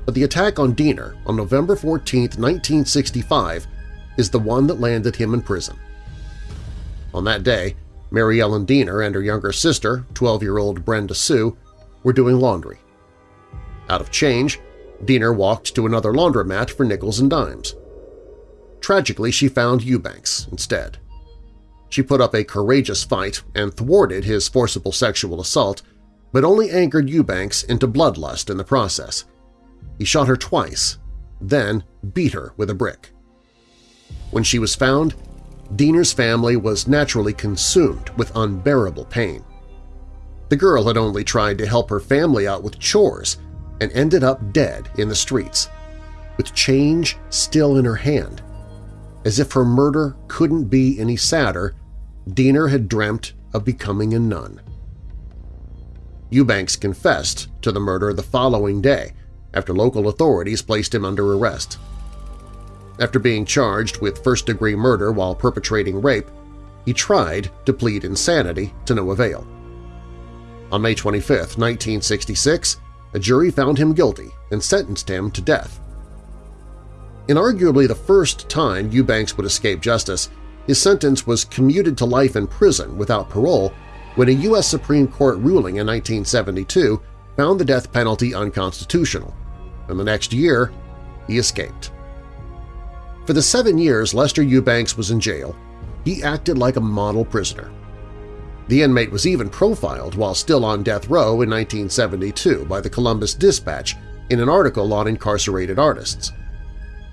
but the attack on Deener on November 14, 1965 is the one that landed him in prison. On that day, Mary Ellen Deener and her younger sister, 12-year-old Brenda Sue, were doing laundry. Out of change, Deener walked to another laundromat for nickels and dimes. Tragically, she found Eubanks instead. She put up a courageous fight and thwarted his forcible sexual assault, but only angered Eubanks into bloodlust in the process – he shot her twice, then beat her with a brick. When she was found, Deener's family was naturally consumed with unbearable pain. The girl had only tried to help her family out with chores and ended up dead in the streets, with change still in her hand. As if her murder couldn't be any sadder, Deener had dreamt of becoming a nun. Eubanks confessed to the murder the following day after local authorities placed him under arrest. After being charged with first-degree murder while perpetrating rape, he tried to plead insanity to no avail. On May 25, 1966, a jury found him guilty and sentenced him to death. In arguably the first time Eubanks would escape justice, his sentence was commuted to life in prison without parole when a U.S. Supreme Court ruling in 1972 found the death penalty unconstitutional, and the next year he escaped. For the seven years Lester Eubanks was in jail, he acted like a model prisoner. The inmate was even profiled while still on death row in 1972 by the Columbus Dispatch in an article on incarcerated artists.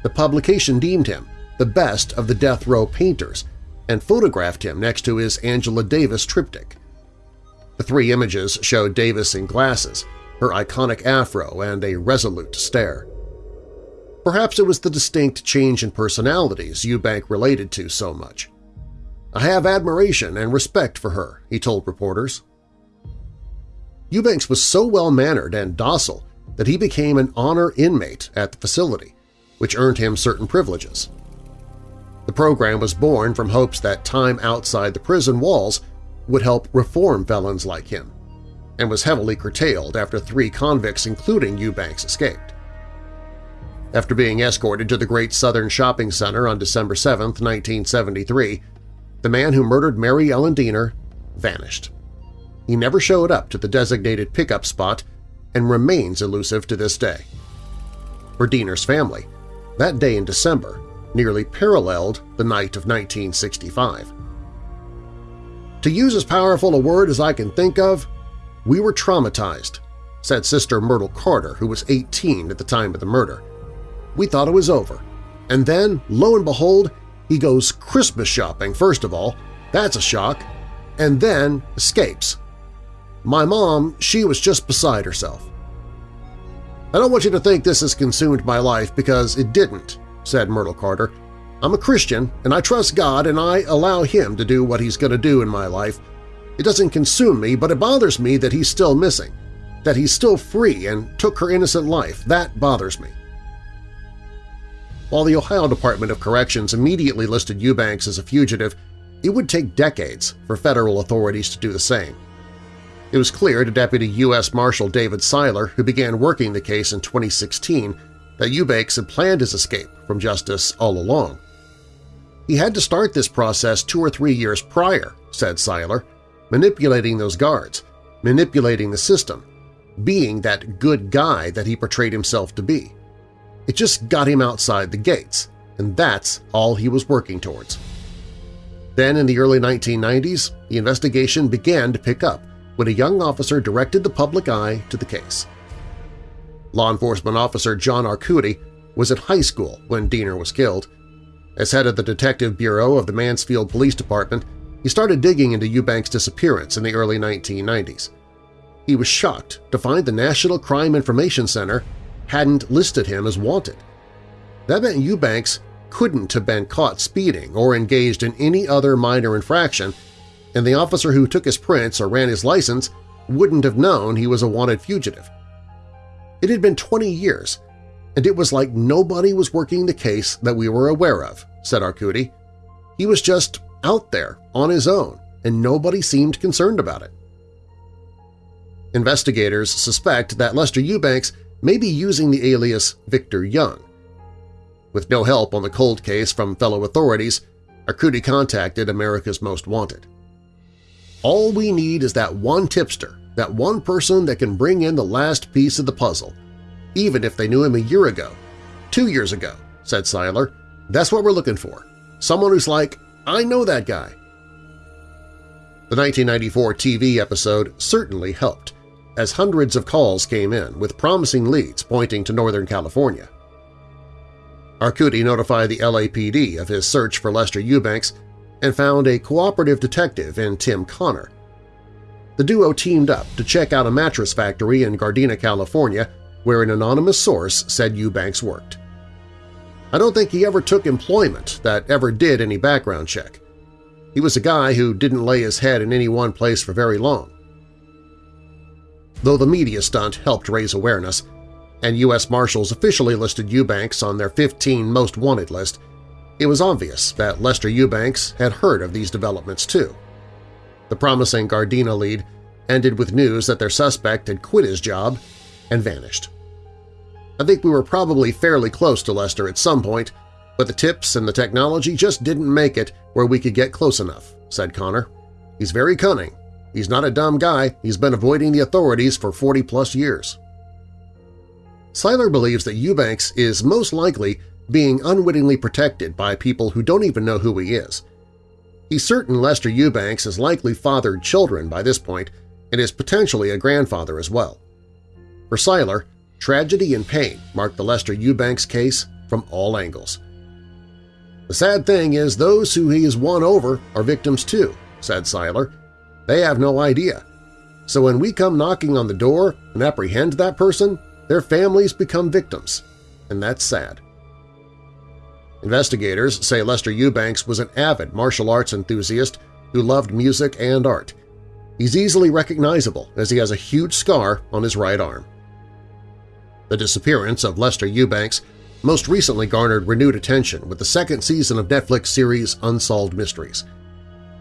The publication deemed him the best of the death row painters and photographed him next to his Angela Davis triptych. The three images showed Davis in glasses, her iconic afro and a resolute stare. Perhaps it was the distinct change in personalities Eubank related to so much. I have admiration and respect for her, he told reporters. Eubanks was so well-mannered and docile that he became an honor inmate at the facility, which earned him certain privileges. The program was born from hopes that time outside the prison walls would help reform felons like him and was heavily curtailed after three convicts, including Eubanks, escaped. After being escorted to the Great Southern Shopping Center on December 7, 1973, the man who murdered Mary Ellen Deener vanished. He never showed up to the designated pickup spot and remains elusive to this day. For Deener's family, that day in December nearly paralleled the night of 1965. To use as powerful a word as I can think of, we were traumatized, said Sister Myrtle Carter, who was 18 at the time of the murder. We thought it was over. And then, lo and behold, he goes Christmas shopping first of all. That's a shock. and then escapes. My mom, she was just beside herself. I don't want you to think this has consumed my life because it didn't, said Myrtle Carter. I'm a Christian, and I trust God, and I allow Him to do what He's going to do in my life. It doesn't consume me, but it bothers me that He's still missing, that He's still free and took her innocent life. That bothers me. While the Ohio Department of Corrections immediately listed Eubanks as a fugitive, it would take decades for federal authorities to do the same. It was clear to Deputy U.S. Marshal David Seiler, who began working the case in 2016, that Eubanks had planned his escape from justice all along. He had to start this process two or three years prior, said Seiler, manipulating those guards, manipulating the system, being that good guy that he portrayed himself to be. It just got him outside the gates, and that's all he was working towards. Then in the early 1990s, the investigation began to pick up when a young officer directed the public eye to the case. Law enforcement officer John Arcudi was at high school when Deener was killed. As head of the Detective Bureau of the Mansfield Police Department, he started digging into Eubanks' disappearance in the early 1990s. He was shocked to find the National Crime Information Center hadn't listed him as wanted. That meant Eubanks couldn't have been caught speeding or engaged in any other minor infraction, and the officer who took his prints or ran his license wouldn't have known he was a wanted fugitive. It had been 20 years, and it was like nobody was working the case that we were aware of, said Arcudi. He was just out there on his own, and nobody seemed concerned about it. Investigators suspect that Lester Eubanks may be using the alias Victor Young. With no help on the cold case from fellow authorities, Arcudi contacted America's Most Wanted. All we need is that one tipster, that one person that can bring in the last piece of the puzzle, even if they knew him a year ago, two years ago, said Seiler. That's what we're looking for. Someone who's like, I know that guy. The 1994 TV episode certainly helped as hundreds of calls came in with promising leads pointing to Northern California. Arcudi notified the LAPD of his search for Lester Eubanks and found a cooperative detective in Tim Connor. The duo teamed up to check out a mattress factory in Gardena, California, where an anonymous source said Eubanks worked. I don't think he ever took employment that ever did any background check. He was a guy who didn't lay his head in any one place for very long. Though the media stunt helped raise awareness, and U.S. Marshals officially listed Eubanks on their 15 Most Wanted list, it was obvious that Lester Eubanks had heard of these developments too. The promising Gardena lead ended with news that their suspect had quit his job and vanished. I think we were probably fairly close to Lester at some point, but the tips and the technology just didn't make it where we could get close enough, said Connor. He's very cunning, He's not a dumb guy, he's been avoiding the authorities for 40-plus years. Seiler believes that Eubanks is most likely being unwittingly protected by people who don't even know who he is. He's certain Lester Eubanks has likely fathered children by this point and is potentially a grandfather as well. For Seiler, tragedy and pain mark the Lester Eubanks case from all angles. The sad thing is those who he has won over are victims too, said Seiler, they have no idea. So when we come knocking on the door and apprehend that person, their families become victims, and that's sad. Investigators say Lester Eubanks was an avid martial arts enthusiast who loved music and art. He's easily recognizable as he has a huge scar on his right arm. The disappearance of Lester Eubanks most recently garnered renewed attention with the second season of Netflix series Unsolved Mysteries.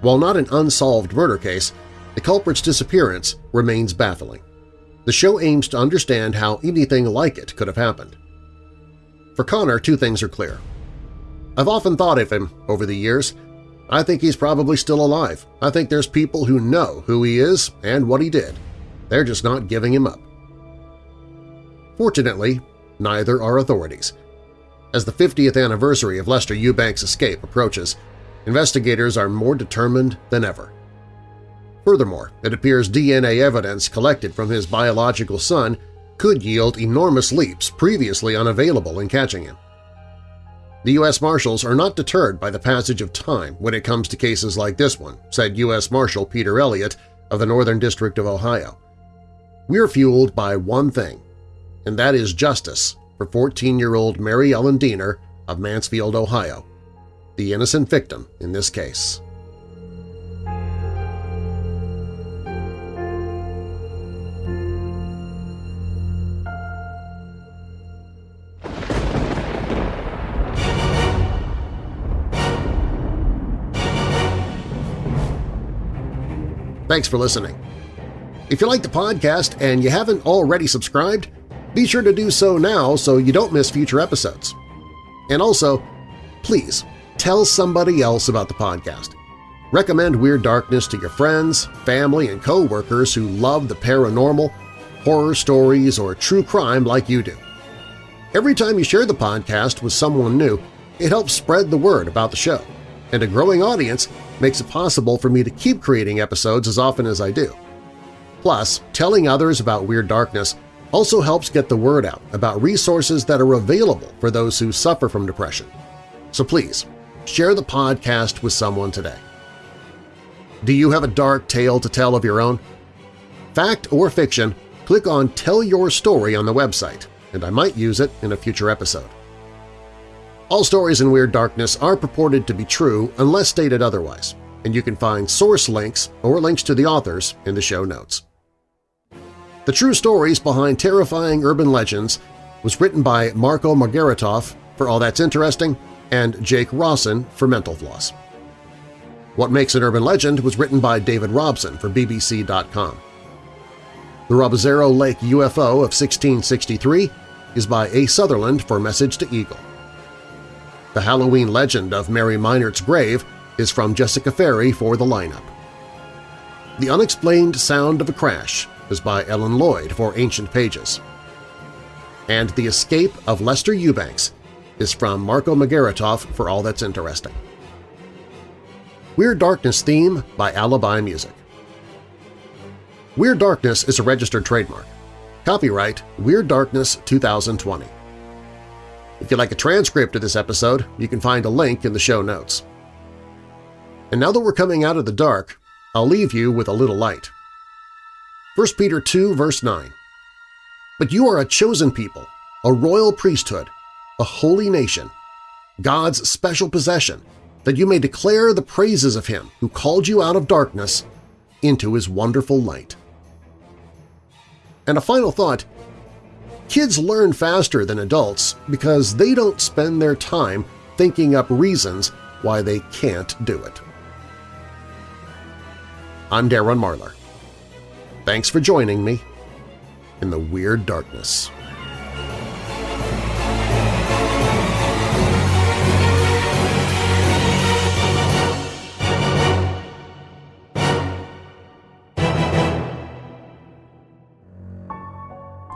While not an unsolved murder case, the culprit's disappearance remains baffling. The show aims to understand how anything like it could have happened. For Connor, two things are clear. I've often thought of him over the years. I think he's probably still alive. I think there's people who know who he is and what he did. They're just not giving him up. Fortunately, neither are authorities. As the 50th anniversary of Lester Eubanks' escape approaches, investigators are more determined than ever. Furthermore, it appears DNA evidence collected from his biological son could yield enormous leaps previously unavailable in catching him. The U.S. Marshals are not deterred by the passage of time when it comes to cases like this one, said U.S. Marshal Peter Elliott of the Northern District of Ohio. We're fueled by one thing, and that is justice for 14-year-old Mary Ellen Deener of Mansfield, Ohio, the innocent victim in this case. Thanks for listening. If you like the podcast and you haven't already subscribed, be sure to do so now so you don't miss future episodes. And also, please tell somebody else about the podcast. Recommend Weird Darkness to your friends, family, and co-workers who love the paranormal, horror stories, or true crime like you do. Every time you share the podcast with someone new, it helps spread the word about the show, and a growing audience makes it possible for me to keep creating episodes as often as I do. Plus, telling others about Weird Darkness also helps get the word out about resources that are available for those who suffer from depression. So please, share the podcast with someone today. Do you have a dark tale to tell of your own? Fact or fiction, click on Tell Your Story on the website, and I might use it in a future episode. All stories in Weird Darkness are purported to be true unless stated otherwise, and you can find source links or links to the authors in the show notes. The true stories behind terrifying urban legends was written by Marco Margaritoff for All That's Interesting and Jake Rossen for Mental Floss. What Makes an Urban Legend was written by David Robson for BBC.com. The Robozero Lake UFO of 1663 is by A. Sutherland for Message to Eagle. The Halloween legend of Mary Meinert's grave is from Jessica Ferri for The Lineup. The Unexplained Sound of a Crash is by Ellen Lloyd for Ancient Pages. And The Escape of Lester Eubanks is from Marco Margaritoff for All That's Interesting. Weird Darkness theme by Alibi Music. Weird Darkness is a registered trademark. Copyright Weird Darkness 2020. If you'd like a transcript of this episode, you can find a link in the show notes. And now that we're coming out of the dark, I'll leave you with a little light. 1 Peter 2 verse 9 But you are a chosen people, a royal priesthood, a holy nation, God's special possession, that you may declare the praises of Him who called you out of darkness into His wonderful light. And a final thought, Kids learn faster than adults because they don't spend their time thinking up reasons why they can't do it. I'm Darren Marlar. Thanks for joining me in the Weird Darkness.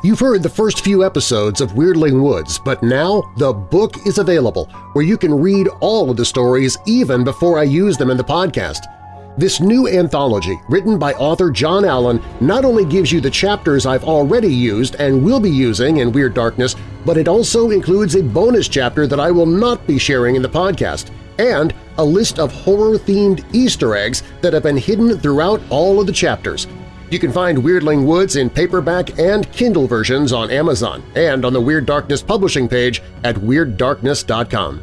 You've heard the first few episodes of Weirdling Woods, but now the book is available where you can read all of the stories even before I use them in the podcast. This new anthology, written by author John Allen, not only gives you the chapters I've already used and will be using in Weird Darkness, but it also includes a bonus chapter that I will not be sharing in the podcast, and a list of horror-themed Easter eggs that have been hidden throughout all of the chapters. You can find Weirdling Woods in paperback and Kindle versions on Amazon and on the Weird Darkness publishing page at WeirdDarkness.com.